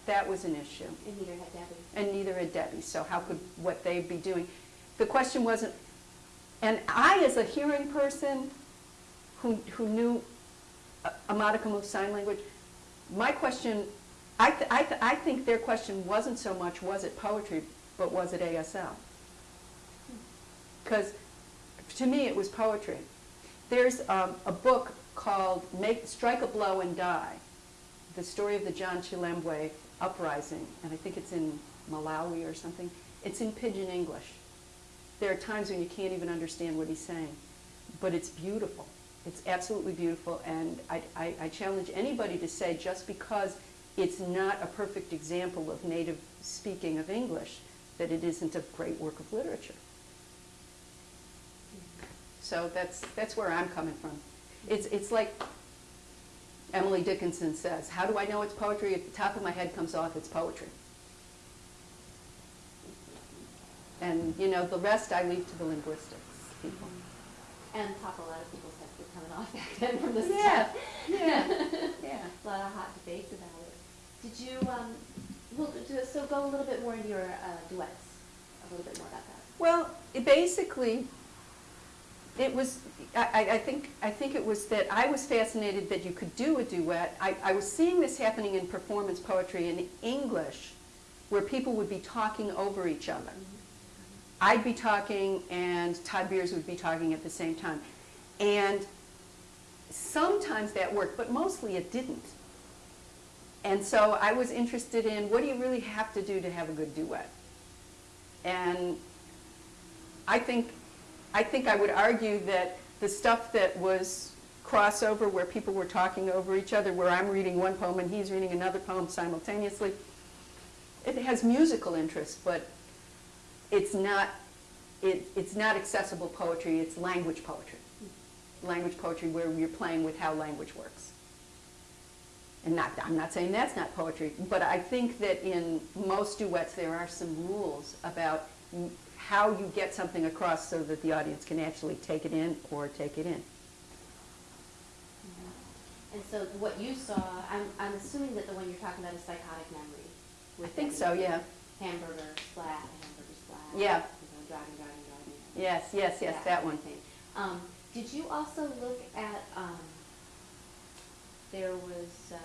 That was an issue.
And neither had Debbie.
And neither had Debbie, so how could what they'd be doing? The question wasn't, and I, as a hearing person who, who knew a- modicum of sign language, my question, I, th- I, th- I think their question wasn't so much, was it poetry, but was it ASL? Because to me, it was poetry. There's um, a book called Make, Strike a Blow and Die, the story of the John Chilembwe uprising, and I think it's in Malawi or something. It's in pidgin English. There are times when you can't even understand what he's saying, but it's beautiful. It's absolutely beautiful, and I, I, I challenge anybody to say just because it's not a perfect example of native speaking of English, that it isn't a great work of literature. So that's, that's where I'm coming from. It's, it's like Emily Dickinson says, how do I know it's poetry? If the top of my head comes off, it's poetry. And, you know, the rest I leave to the linguistics people.
And talk a lot of people's coming off back then from this
Yeah,
stuff.
yeah, yeah.
A lot of hot debates about it. Did you, um, Well, do- so go a little bit more into your uh, duets, a little bit more about that.
Well, it basically, it was, I, I- I think, I think it was that I was fascinated that you could do a duet. I, I was seeing this happening in performance poetry in English, where people would be talking over each other. I'd be talking and Todd Beers would be talking at the same time. And sometimes that worked, but mostly it didn't. And so I was interested in what do you really have to do to have a good duet? And I think, I think I would argue that the stuff that was crossover, where people were talking over each other, where I'm reading one poem and he's reading another poem simultaneously, it has musical interest, but it's not, it, it's not accessible poetry, it's language poetry. Language poetry where you're playing with how language works. And not, I'm not saying that's not poetry, but I think that in most duets, there are some rules about how you get something across so that the audience can actually take it in or take it in.
And so what you saw, I'm, I'm assuming that the one you're talking about is psychotic memory.
I think so, yeah.
Hamburger splat, hamburger splat.
Yeah.
You know, driving, driving, driving.
Yes, yes, yes, that one.
thing. Um, did you also look at, um, there was, uh,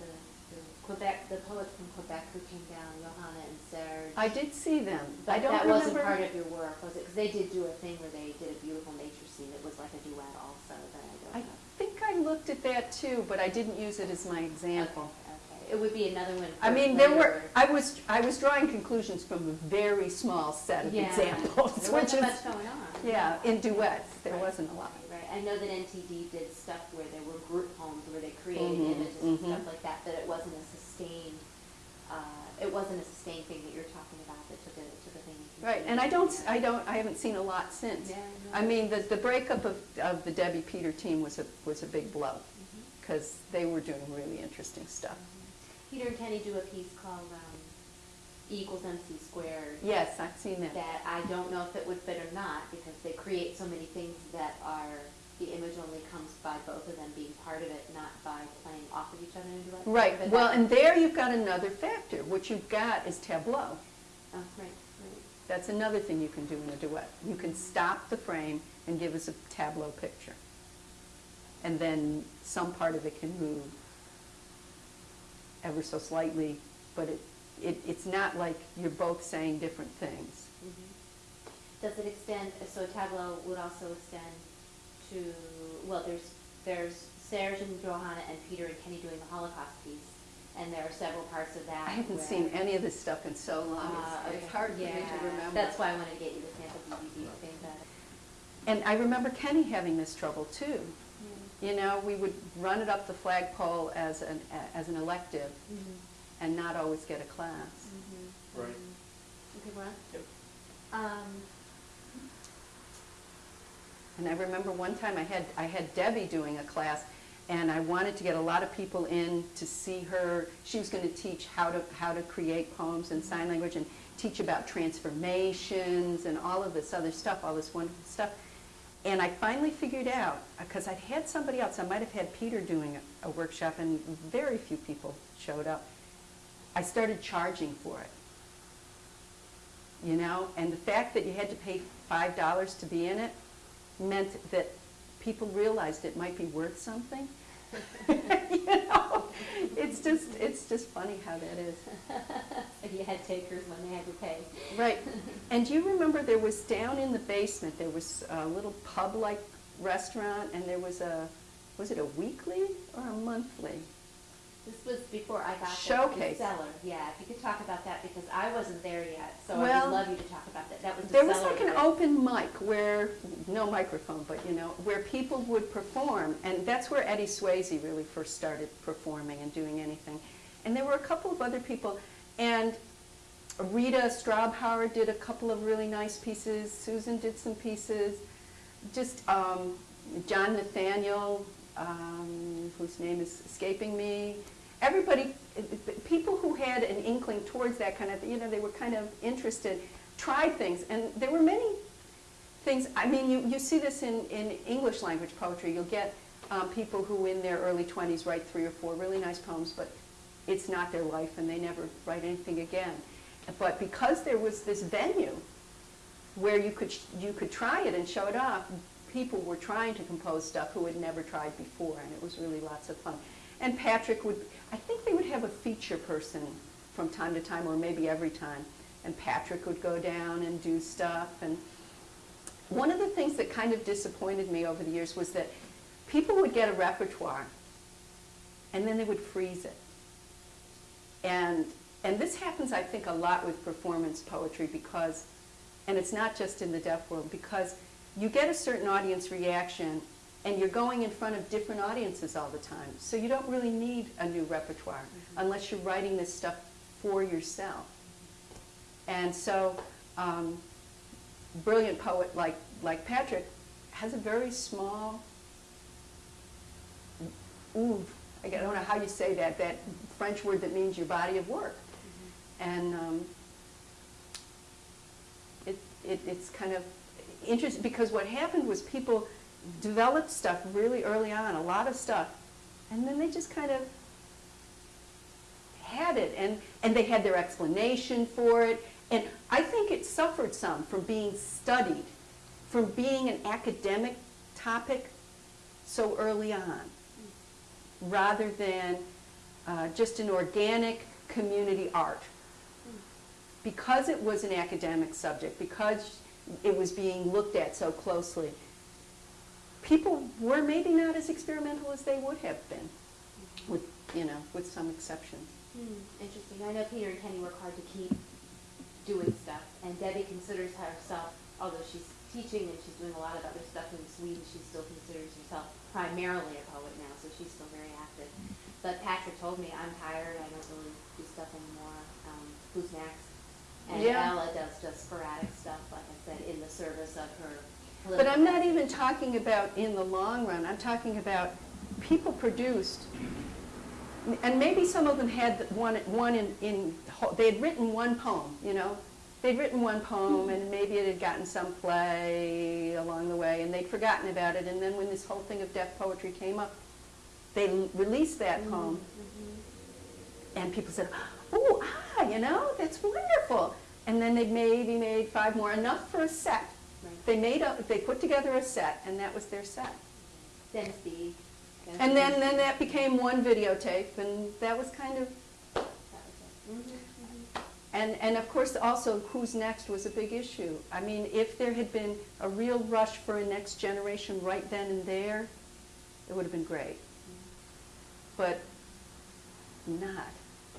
the, the Quebec, the poets from Quebec who came down, Johanna and Serge.
I did see them. I
But
don't
that wasn't part of your work, was it? Because they did do a thing where they did a beautiful nature scene that was like a duet also, that I
I
don't know.
think I looked at that too, but I didn't use it as my example.
Okay. It would be another one.
I mean, there were. I was, I was drawing conclusions from a very small set of
Yeah.
examples,
There
which
wasn't
is,
much going on.
yeah, in duets, there
Right,
wasn't a lot.
Right, I know that NTD did stuff where there were group homes where they created
Mhm,
images and
mhm.
stuff like that, but it wasn't a sustained, uh, it wasn't a sustained thing that you're talking about, that took a, took a thing.
Right, and I don't, I don't, I haven't seen a lot since.
Yeah, no.
I mean, the, the breakup of, of the Debbie Peter team was a, was a big blow,
Mhm.
because they were doing really interesting stuff.
Peter and Kenny do a piece called, um, E equals MC squared.
Yes, I've seen that.
that I don't know if it would fit or not, because they create so many things that are, the image only comes by both of them being part of it, not by playing off of each other in a duet.
Right,
But
well, and there you've got another factor. What you've got is tableau.
Oh, right, right.
That's another thing you can do in a duet. You can stop the frame and give us a tableau picture. And then some part of it can move ever so slightly, but it, it, it's not like you're both saying different things.
Mhm. Does it extend, so Tableau would also extend to, well, there's, there's Serge and Johanna and Peter and Kenny doing the Holocaust piece, and there are several parts of that
I haven't seen any of this stuff in so long.
Ah,
It's- It's hard for me to remember.
That's why I wanted to get you the sample DVD.
And I remember Kenny having this trouble too.
Yeah.
You know, we would run it up the flagpole as an, as an elective
Mhm.
and not always get a class.
Mhm.
Right.
Mhm. Okay, Ron?
Yep.
Um,
And I remember one time I had, I had Debbie doing a class, and I wanted to get a lot of people in to see her. She was going to teach how to, how to create poems in sign language and teach about transformations and all of this other stuff, all this wonderful stuff. And I finally figured out, uh, because I'd had somebody else, I might have had Peter doing a, a workshop, and very few people showed up. I started charging for it. You know, and the fact that you had to pay five dollars to be in it meant that people realized it might be worth something. you know, it's just it's just funny how that is.
if you had takers when they had to pay.
Right. And do you remember there was down in the basement there was a little pub-like restaurant, and there was a was it a weekly or a monthly?
This was before I got.
Showcase.
The cellar, yeah, if you could talk about that, because I wasn't there yet, so I would love you to talk about that. That was the
There was like an open mic where, no microphone, but you know, where people would perform. And that's where Eddie Swayze really first started performing and doing anything. And there were a couple of other people. And Rita Straubhauer did a couple of really nice pieces. Susan did some pieces. Just um, John Nathaniel, um, whose name is escaping me. Everybody, people who had an inkling towards that kind of, you know, they were kind of interested, tried things. And there were many things, I mean, you, you see this in, in English language poetry. You'll get um, people who in their early 20s write three or four really nice poems, but it's not their life and they never write anything again. But because there was this venue where you could, you could try it and show it off, people were trying to compose stuff who had never tried before, and it was really lots of fun. And Patrick would, I think they would have a feature person from time to time, or maybe every time, and Patrick would go down and do stuff. And one of the things that kind of disappointed me over the years was that people would get a repertoire, and then they would freeze it. And, and this happens, I think, a lot with performance poetry because, and it's not just in the deaf world, because you get a certain audience reaction and you're going in front of different audiences all the time. So you don't really need a new repertoire unless you're writing this stuff for yourself. And so, um, brilliant poet like, like Patrick has a very small oeuvre. I don't know how you say that, that French word that means your body of work. And um, it, it, it's kind of because what happened was people developed stuff really early on, a lot of stuff, and then they just kind of had it and, and they had their explanation for it. And I think it suffered some from being studied, from being an academic topic so early on, rather than uh, just an organic community art. Because it was an academic subject, because it was being looked at so closely, people were maybe not as experimental as they would have been, with, you know, with some exceptions.
Hmm, interesting. I know Peter and Kenny work hard to keep doing stuff, and Debbie considers herself, although she's teaching and she's doing a lot of other stuff in Sweden, she still considers herself primarily a poet now, so she's still very active. But Patrick told me, I'm tired, I don't really do stuff anymore. Um, who's next? And
Yeah.
Ella does just sporadic stuff, like I said, in the service of her
But I'm not even talking about in the long run, I'm talking about people produced, and maybe some of them had one, one in, in, they had written one poem, you know? They'd written one poem hmm. and maybe it had gotten some play along the way and they'd forgotten about it and then when this whole thing of deaf poetry came up, they l- released that mm-hmm. poem mm-hmm. and people said, oh, ah, you know, that's wonderful. And then they maybe made five more, enough for a set.
Right.
They made a, they put together a set, and that was their set.
Then Steve.
And then, then that became one videotape, and that was kind of,
was
and, and of course, also, who's next was a big issue. I mean, if there had been a real rush for a next generation right then and there, it would have been great. Mm-hmm. But not,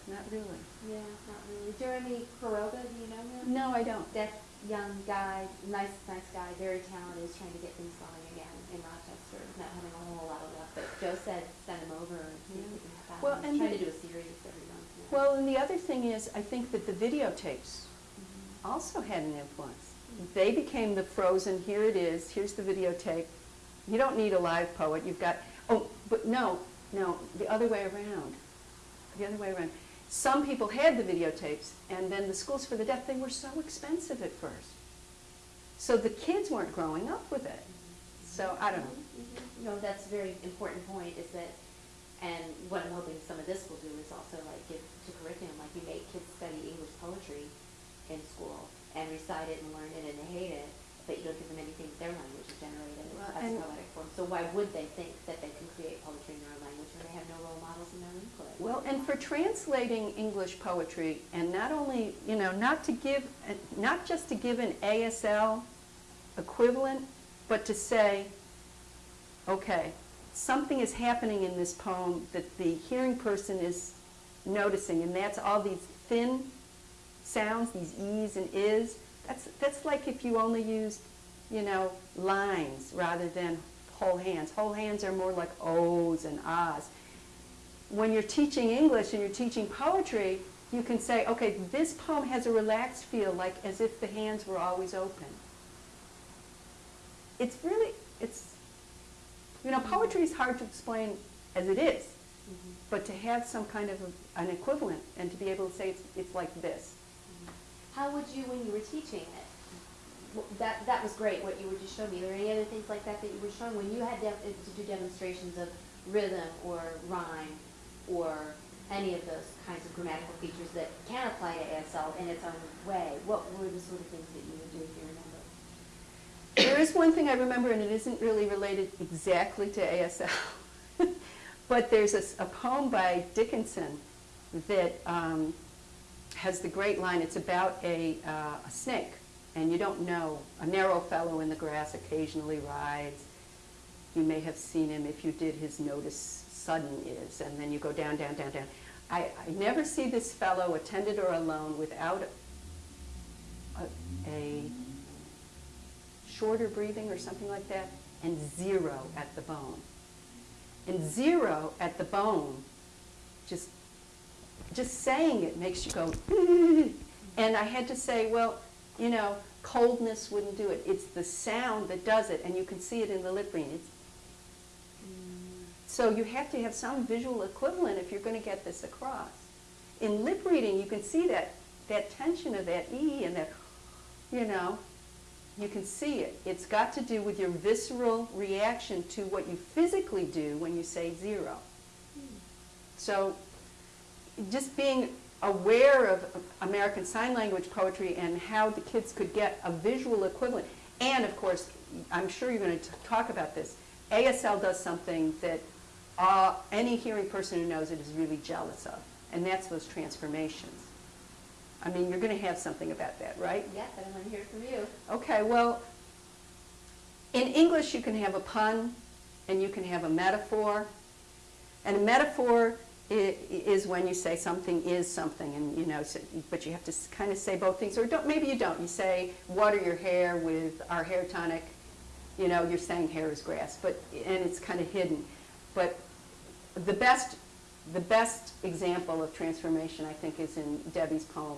not really.
Yeah, not really. Jeremy Kuroga, do you know him?
No, I don't.
That young guy, nice, nice guy, very talented, is trying to get things going again in Rochester. Not having a whole lot of luck, but Joe said send him over and see if we can have
Well,
him.
and
He's trying
the-
to do a series every month. now.
Well, and the other thing is, I think that the videotapes
Mhm.
also had an influence. They became the frozen, here it is, here's the videotape. You don't need a live poet, you've got, oh, but no, no, the other way around. The other way around. Some people had the videotapes, and then the schools for the deaf, they were so expensive at first. So the kids weren't growing up with it. So, I don't know.
Mhm. No, that's a very important point, is that, and what I'm hoping some of this will do is also like give to curriculum, like you make kids study English poetry in school and recite it and learn it and hate it, but you don't give them anything their language is generated
Well,
as poetic form. So why would they think that they can create poetry in their own language when they have no role models in their input?
Well, and for translating English poetry, and not only, you know, not to give, not just to give an ASL equivalent, but to say, okay, something is happening in this poem that the hearing person is noticing, and that's all these thin sounds, these e's and is. That's, that's like if you only used, you know, lines rather than whole hands. Whole hands are more like ohs and ahs when you're teaching English and you're teaching poetry, you can say, okay, this poem has a relaxed feel, like as if the hands were always open. It's really, it's, you know, poetry is hard to explain as it is,
Mhm.
but to have some kind of a, an equivalent and to be able to say it's, it's like this.
How would you, when you were teaching it, that, that was great, what you were just showing me. Are there any other things like that that you were showing? When you had de- to do demonstrations of rhythm or rhyme or any of those kinds of grammatical features that can apply to ASL in its own way, what were the sort of things that you would do if you remember?
There is one thing I remember, and it isn't really related exactly to ASL, but there's a poem by Dickinson that um, has the great line, it's about a, uh, a snake, and you don't know, a narrow fellow in the grass occasionally rides. You may have seen him if you did, his notice sudden is, and then you go down, down, down, down. I, I never see this fellow attended or alone without a, a shorter breathing or something like that, and zero at the bone. And zero at the bone, just, just saying it makes you go, and I had to say, well, you know, coldness wouldn't do it. It's the sound that does it, and you can see it in the lip reading. So you have to have some visual equivalent if you're going to get this across. In lip reading, you can see that, that tension of that E and that, you know, you can see it. It's got to do with your visceral reaction to what you physically do when you say zero. So just being aware of American Sign Language poetry and how the kids could get a visual equivalent. And of course, I'm sure you're going to talk about this. ASL does something that uh, any hearing person who knows it is really jealous of, and that's those transformations. I mean, you're going to have something about that, right?
Yes, I want to hear from you.
Okay, well, in English, you can have a pun and you can have a metaphor. And a metaphor is when you say something is something, and you know, so- but you have to kind of say both things, or don't, maybe you don't. You say water your hair with our hair tonic. You know, you're saying hair is grass, but and it's kind of hidden. But the best, the best example of transformation, I think, is in Debbie's poem,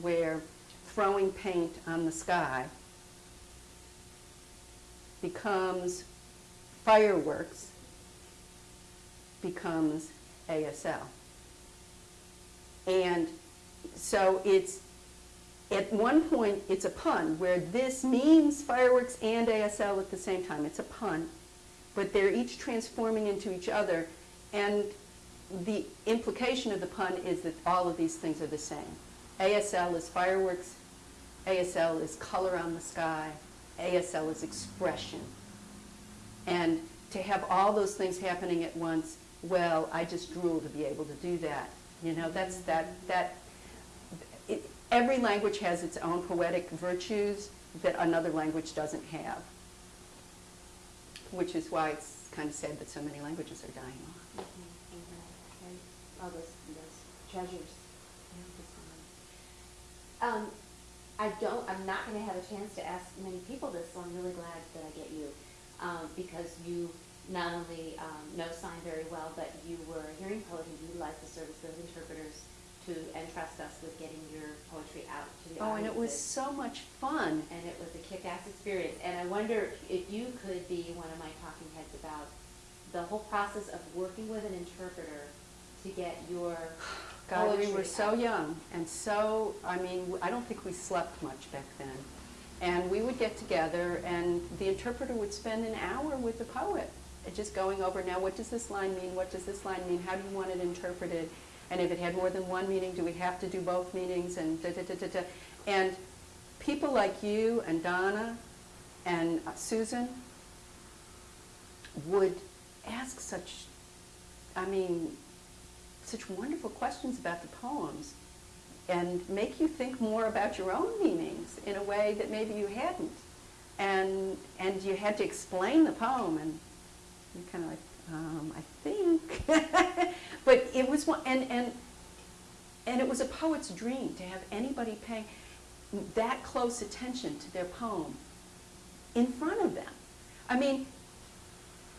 where throwing paint on the sky becomes fireworks, becomes ASL. And so it's, at one point, it's a pun, where this means fireworks and ASL at the same time. It's a pun, but they're each transforming into each other, and the implication of the pun is that all of these things are the same. ASL is fireworks, ASL is color on the sky, ASL is expression. And to have all those things happening at once, well, I just drool to be able to do that. You know, that's that, that, it, every language has its own poetic virtues that another language doesn't have. Which is why it's kind of sad that so many languages are dying off.
And All those, those treasures. Um, I don't, I'm not gonna have a chance to ask many people this, so I'm really glad that I get you. Um, because you not only, um, know sign very well, but you were a hearing poet who utilized the service of interpreters to entrust us with getting your poetry out to the
Oh, and it was so much fun.
and it was a kick-ass experience. And I wonder if you could be one of my talking heads about the whole process of working with an interpreter to get your
God, we
poetry
were so
out.
young and so, I mean, I don't think we slept much back then. And we would get together and the interpreter would spend an hour with the poet, just going over, now what does this line mean? What does this line mean? How do you want it interpreted? And if it had more than one meaning, do we have to do both meanings? And da, da, da, da, da. And people like you and Donna and uh, Susan would ask such, I mean, such wonderful questions about the poems and make you think more about your own meanings in a way that maybe you hadn't. And, and you had to explain the poem and you're kind of like, um, I think. but it was one, and, and, and it was a poet's dream to have anybody pay that close attention to their poem in front of them. I mean,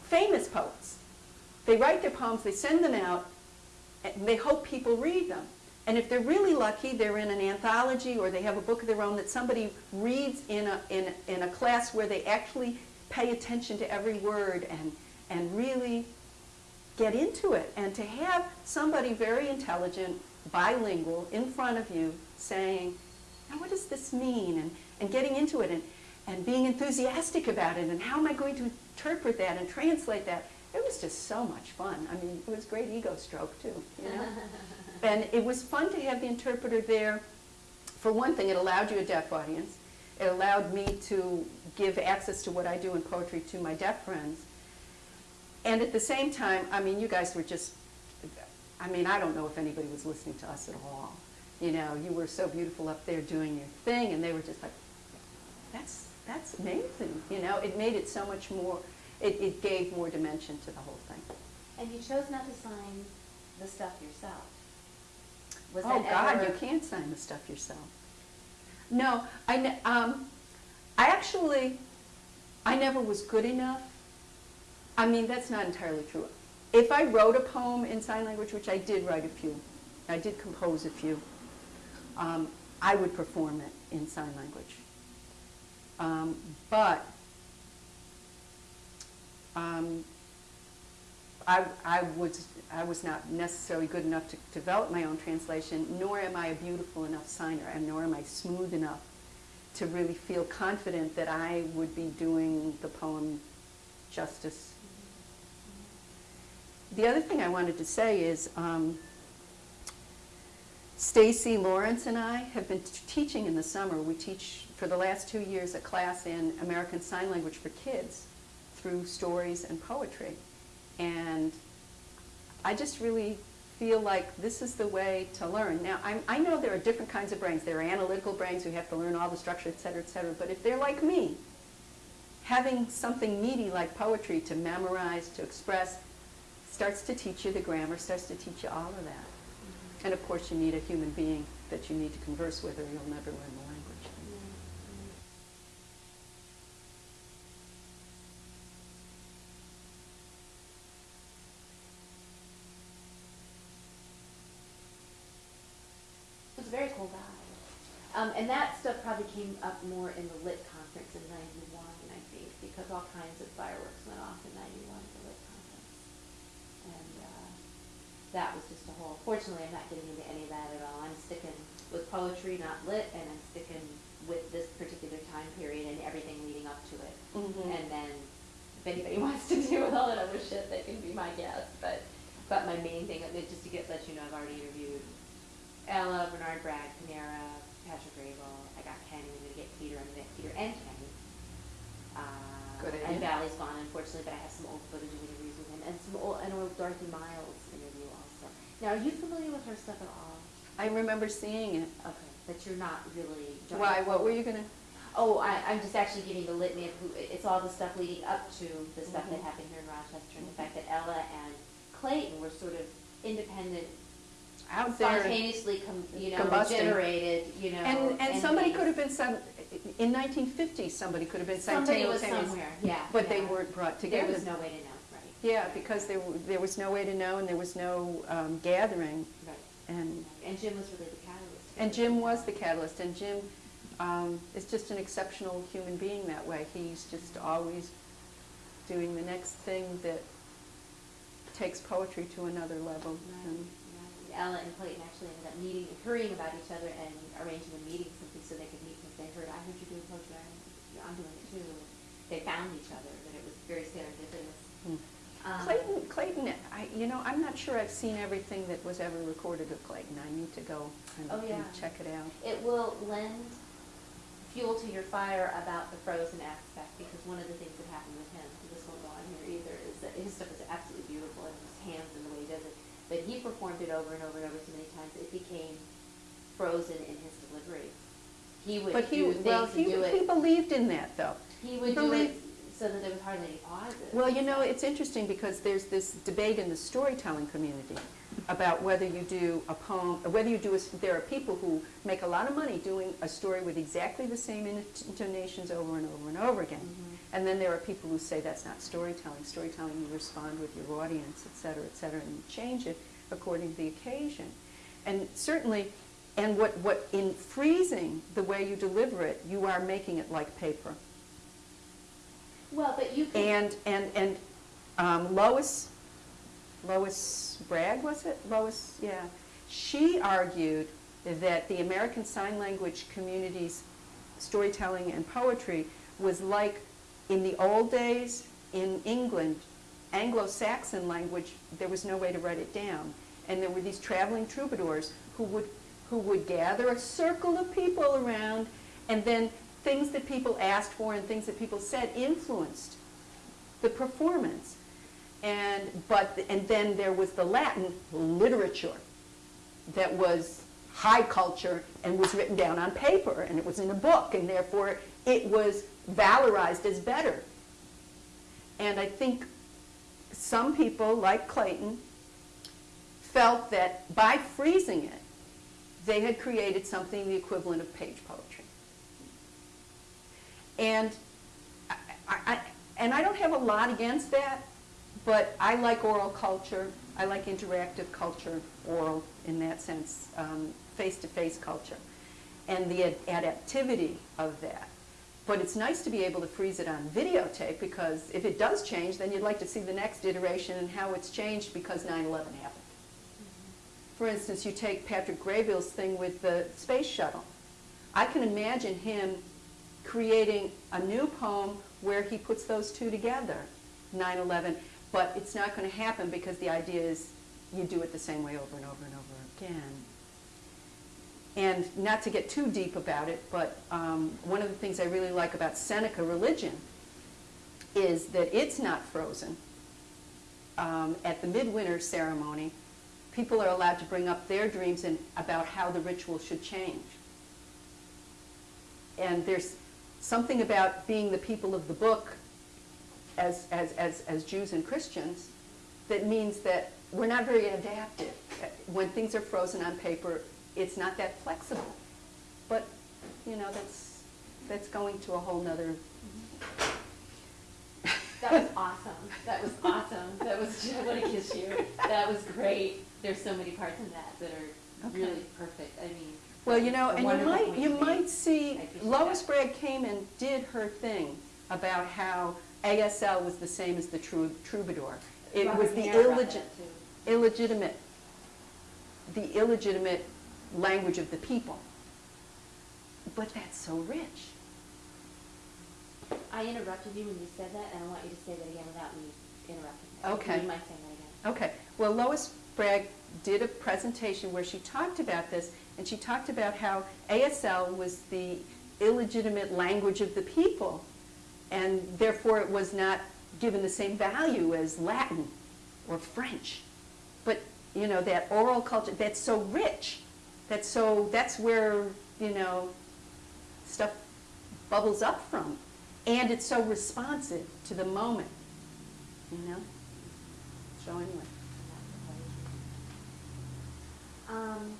famous poets, they write their poems, they send them out, and they hope people read them. And if they're really lucky, they're in an anthology or they have a book of their own that somebody reads in a, in, in a class where they actually pay attention to every word and, and really get into it. And to have somebody very intelligent, bilingual, in front of you saying, now what does this mean? And, and getting into it and, and being enthusiastic about it and how am I going to interpret that and translate that? it was just so much fun. I mean, it was great ego stroke too, you know? And it was fun to have the interpreter there. For one thing, it allowed you a deaf audience. It allowed me to give access to what I do in poetry to my deaf friends. And at the same time, I mean, you guys were just, I mean, I don't know if anybody was listening to us at all. You know, you were so beautiful up there doing your thing, and they were just like, that's, that's amazing. You know, it made it so much more, it, it gave more dimension to the whole thing.
And you chose not to sign the stuff yourself. Was
Oh, God, you can't sign the stuff yourself. No, I, um, I actually, I never was good enough. I mean, that's not entirely true. If I wrote a poem in sign language, which I did write a few, I did compose a few, um, I would perform it in sign language. Um, but um, I, I was, I was not necessarily good enough to develop my own translation, nor am I a beautiful enough signer, and nor am I smooth enough to really feel confident that I would be doing the poem justice. The other thing I wanted to say is, um, Stacy Lawrence and I have been teaching in the summer. We teach for the last two years a class in American Sign Language for kids through stories and poetry. And I just really feel like this is the way to learn. Now, I'm, I know there are different kinds of brains. There are analytical brains who have to learn all the structure, et cetera, et cetera. But if they're like me, having something meaty like poetry to memorize, to express, starts to teach you the grammar, starts to teach you all of that. Mm -hmm. And of course you need a human being that you need to converse with or you'll never learn the language. Mm -hmm.
It was very cool guy. Um, and that stuff probably came up more in the lit conference in 91, I think, because all kinds of fireworks went off in 91. That was just a whole, fortunately, I'm not getting into any of that at all. I'm sticking with poetry, not lit, and I'm sticking with this particular time period and everything leading up to it.
Mhm.
And then, if anybody wants to deal with all that other shit, they can be my guest, but, but my main thing, just to get, let you know, I've already interviewed Ella, Bernard Bragg, Panara, Patrick Graybill, I got Kenny, I'm gonna get Peter, I'm gonna get Peter and Kenny. Uh,
Good
And. Valli's gone unfortunately, but I have some old footage of interviews with him, and some old, and old Dorothy Miles. Now, are you familiar with her stuff at all?
I remember seeing it.
Okay, but you're not really.
Why, what were you gonna?
Oh, I, I'm just actually giving the litany of who, it's all the stuff leading up to the stuff that
Mhm.
happened here in Rochester, and the fact that Ella and Clayton were sort of independent,
Out there.
spontaneously, com- you know,
Combusting.
generated, you know.
And, and somebody could have been some, in nineteen fifty, somebody could have been
Somebody was somewhere, yeah.
But they weren't brought together.
There was no way to know.
Yeah, because there, there was no way to know and there was no um, gathering.
Right.
And,
And Jim was really the catalyst.
and Jim was the catalyst and Jim um, is just an exceptional human being that way. He's just always doing the next thing that takes poetry to another level.
Right,
And.
Ella and Clayton actually ended up meeting, and hurrying about each other and arranging a meeting simply so they could meet because they heard, I heard you doing poetry, I- I'm doing it too. They found each other, but it was very serendipitous. Um,
Clayton, Clayton, I, you know, I'm not sure I've seen everything that was ever recorded of Clayton. I need to go and,
Oh, yeah.
and check it out.
It will lend fuel to your fire about the frozen aspect, because one of the things that happened with him, this won't go on here either, is that his stuff is absolutely beautiful, and his hands and the way he does it, but he performed it over and over and over so many times, it became frozen in his delivery. He would
But he,
do things
well, he, he believed in that though.
he would do it
believe-
so that there was hardly any pauses.
Well, you know, it's interesting because there's this debate in the storytelling community about whether you do a poem, whether you do, a, there are people who make a lot of money doing a story with exactly the same intonations over and over and over again.
Mhm.
And then there are people who say that's not storytelling. Storytelling, you respond with your audience, et cetera, et cetera, and you change it according to the occasion. And certainly, and what, what in freezing the way you deliver it, you are making it like paper.
Well, but you
And, and, and um, Lois, Lois Bragg, was it? Lois, yeah. She argued that the American Sign Language community's storytelling and poetry was like in the old days in England Anglo-Saxon language, there was no way to write it down. And there were these traveling troubadours who would, who would gather a circle of people around, and then things that people asked for and things that people said influenced the performance. And, but, and then there was the Latin literature that was high culture and was written down on paper, and it was in a book, and therefore it was valorized as better. And I think some people, like Clayton, felt that by freezing it, they had created something the equivalent of page poetry. And I, I, and I don't have a lot against that, but I like oral culture. I like interactive culture, oral in that sense, um, face-to-face culture, and the ad- adaptivity of that. But it's nice to be able to freeze it on videotape because if it does change, then you'd like to see the next iteration and how it's changed because 9/11 happened. For instance, you take Patrick Graybill's thing with the space shuttle. I can imagine him creating a new poem where he puts those two together, 9/11, but it's not going to happen because the idea is you do it the same way over and over and over again. And not to get too deep about it, but um, one of the things I really like about Seneca religion is that it's not frozen. Um, at the midwinter ceremony, people are allowed to bring up their dreams and about how the ritual should change. And there's something about being the people of the book as, as, as, as Jews and Christians that means that we're not very adaptive. When things are frozen on paper, it's not that flexible. But, you know, that's, that's going to a whole nother,
That was awesome. That was awesome. That was, I want to kiss you. That was great. There's so many parts in that that are
Okay.
really perfect. I mean.
Well, you know, and you might, you might see, Lois
that.
Bragg came and did her thing about how ASL was the same as the trou- troubadour. It was the
Hare
illegit, illegitimate, the illegitimate language of the people. But that's so rich.
I interrupted you when you said that, and I want you to say that again without me interrupting. you.
Okay.
You might say that again.
Okay, well, Lois Bragg did a presentation where she talked about this, and she talked about how ASL was the illegitimate language of the people, and therefore it was not given the same value as Latin or French. But, you know, that oral culture, that's so rich, that's so, that's where, you know, stuff bubbles up from. And it's so responsive to the moment, you know? So anyway.
Um,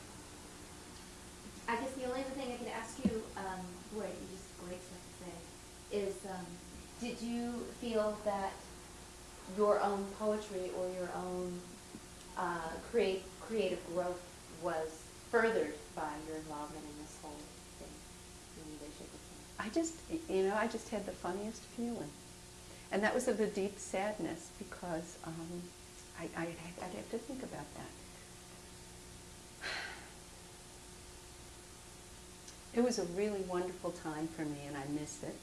I guess the only other thing I could ask you, um, you just great stuff to say, is, um, did you feel that your own poetry or your own, uh, create, creative growth was furthered by your involvement in this whole thing?
I just, you know, I just had the funniest feeling. And that was of a deep sadness because um, I, I, I'd have to think about that. It was a really wonderful time for me and I miss it.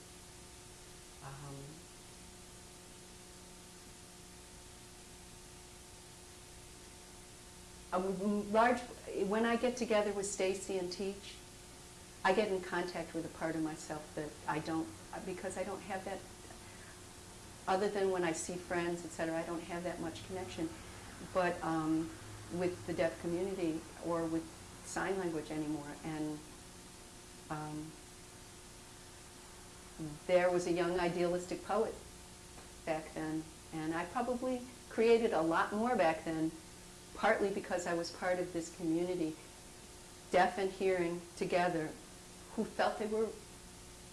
Um, a large, when I get together with Stacy and teach, I get in contact with a part of myself that I don't, because I don't have that, other than when I see friends, etc. I don't have that much connection. But um, with the deaf community or with sign language anymore. And um, there was a young idealistic poet back then. And I probably created a lot more back then, partly because I was part of this community, deaf and hearing together, who felt they were,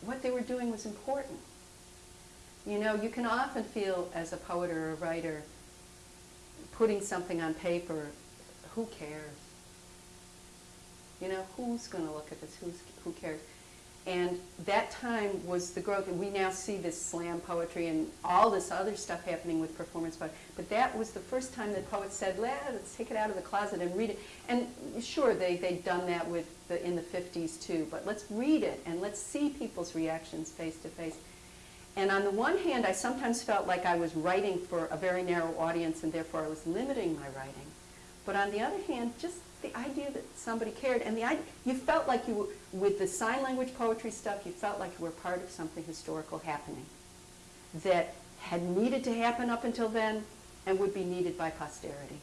what they were doing was important. You know, you can often feel as a poet or a writer, putting something on paper, who cares? You know, who's going to look at this? Who's, who cares? And that time was the growth, and we now see this slam poetry and all this other stuff happening with performance poetry. But that was the first time that poets said, let's take it out of the closet and read it. And sure, they, they'd done that with the, in the 50s too, but let's read it and let's see people's reactions face to face. And on the one hand, I sometimes felt like I was writing for a very narrow audience and therefore I was limiting my writing. But on the other hand, just the idea that somebody cared and the idea, you felt like you were, with the sign language poetry stuff, you felt like you were part of something historical happening that had needed to happen up until then and would be needed by posterity.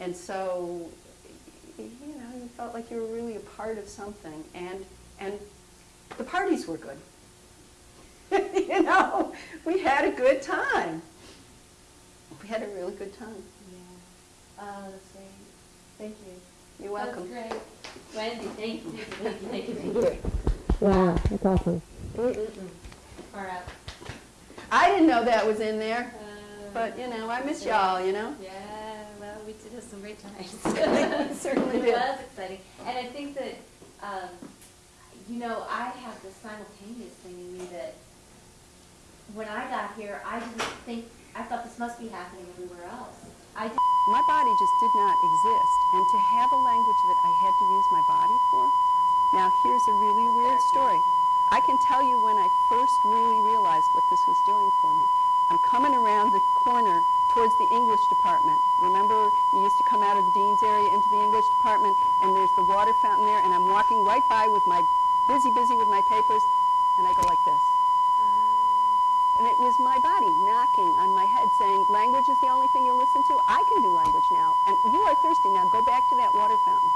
And so, you know, you felt like you were really a part of something and, and the parties were good. you know, we had a good time. We had a really good time.
Yeah. Uh. Thank you.
You're welcome.
That's great. Wendy, thank you, thank you, thank you, thank you.
Wow, that's awesome.
Mm Far out.
I didn't know that was in there,
Uh,
but you know, I miss y'all, you know?
Yeah, well, we did have some great times.
We certainly
It
did.
was exciting. And I think that, um, you know, I have this simultaneous thing in me that when I got here, I didn't think, I thought this must be happening everywhere else. I
My body just did not exist, and to have a language that I had to use my body for. Now, here's a really weird story. I can tell you when I first really realized what this was doing for me. I'm coming around the corner towards the English department. Remember, you used to come out of the dean's area into the English department, and there's the water fountain there, and I'm walking right by with my busy, busy with my papers, and I go like this. And it was my body knocking on my head saying, language is the only thing you listen to? I can do language now. And you are thirsty. Now go back to that water fountain.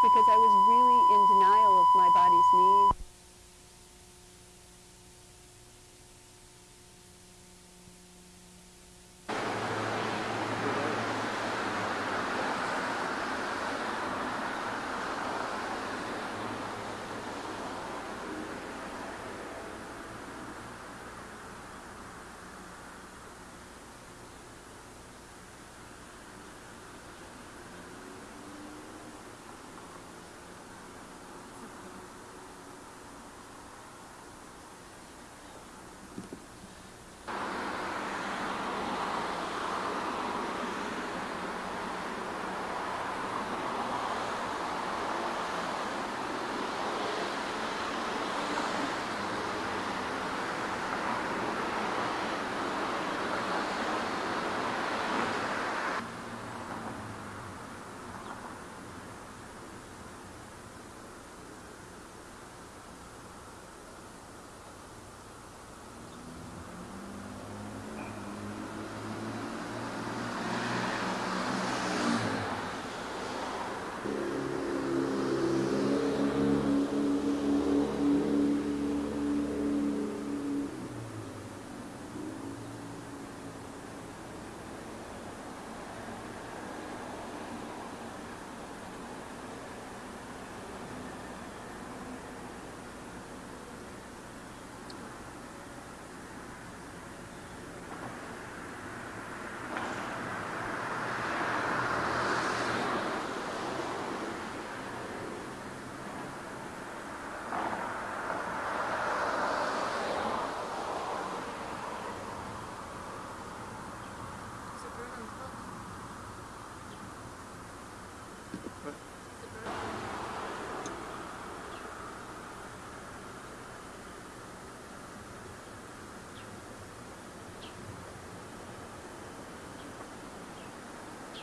Because I was really in denial of my body's needs.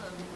That's what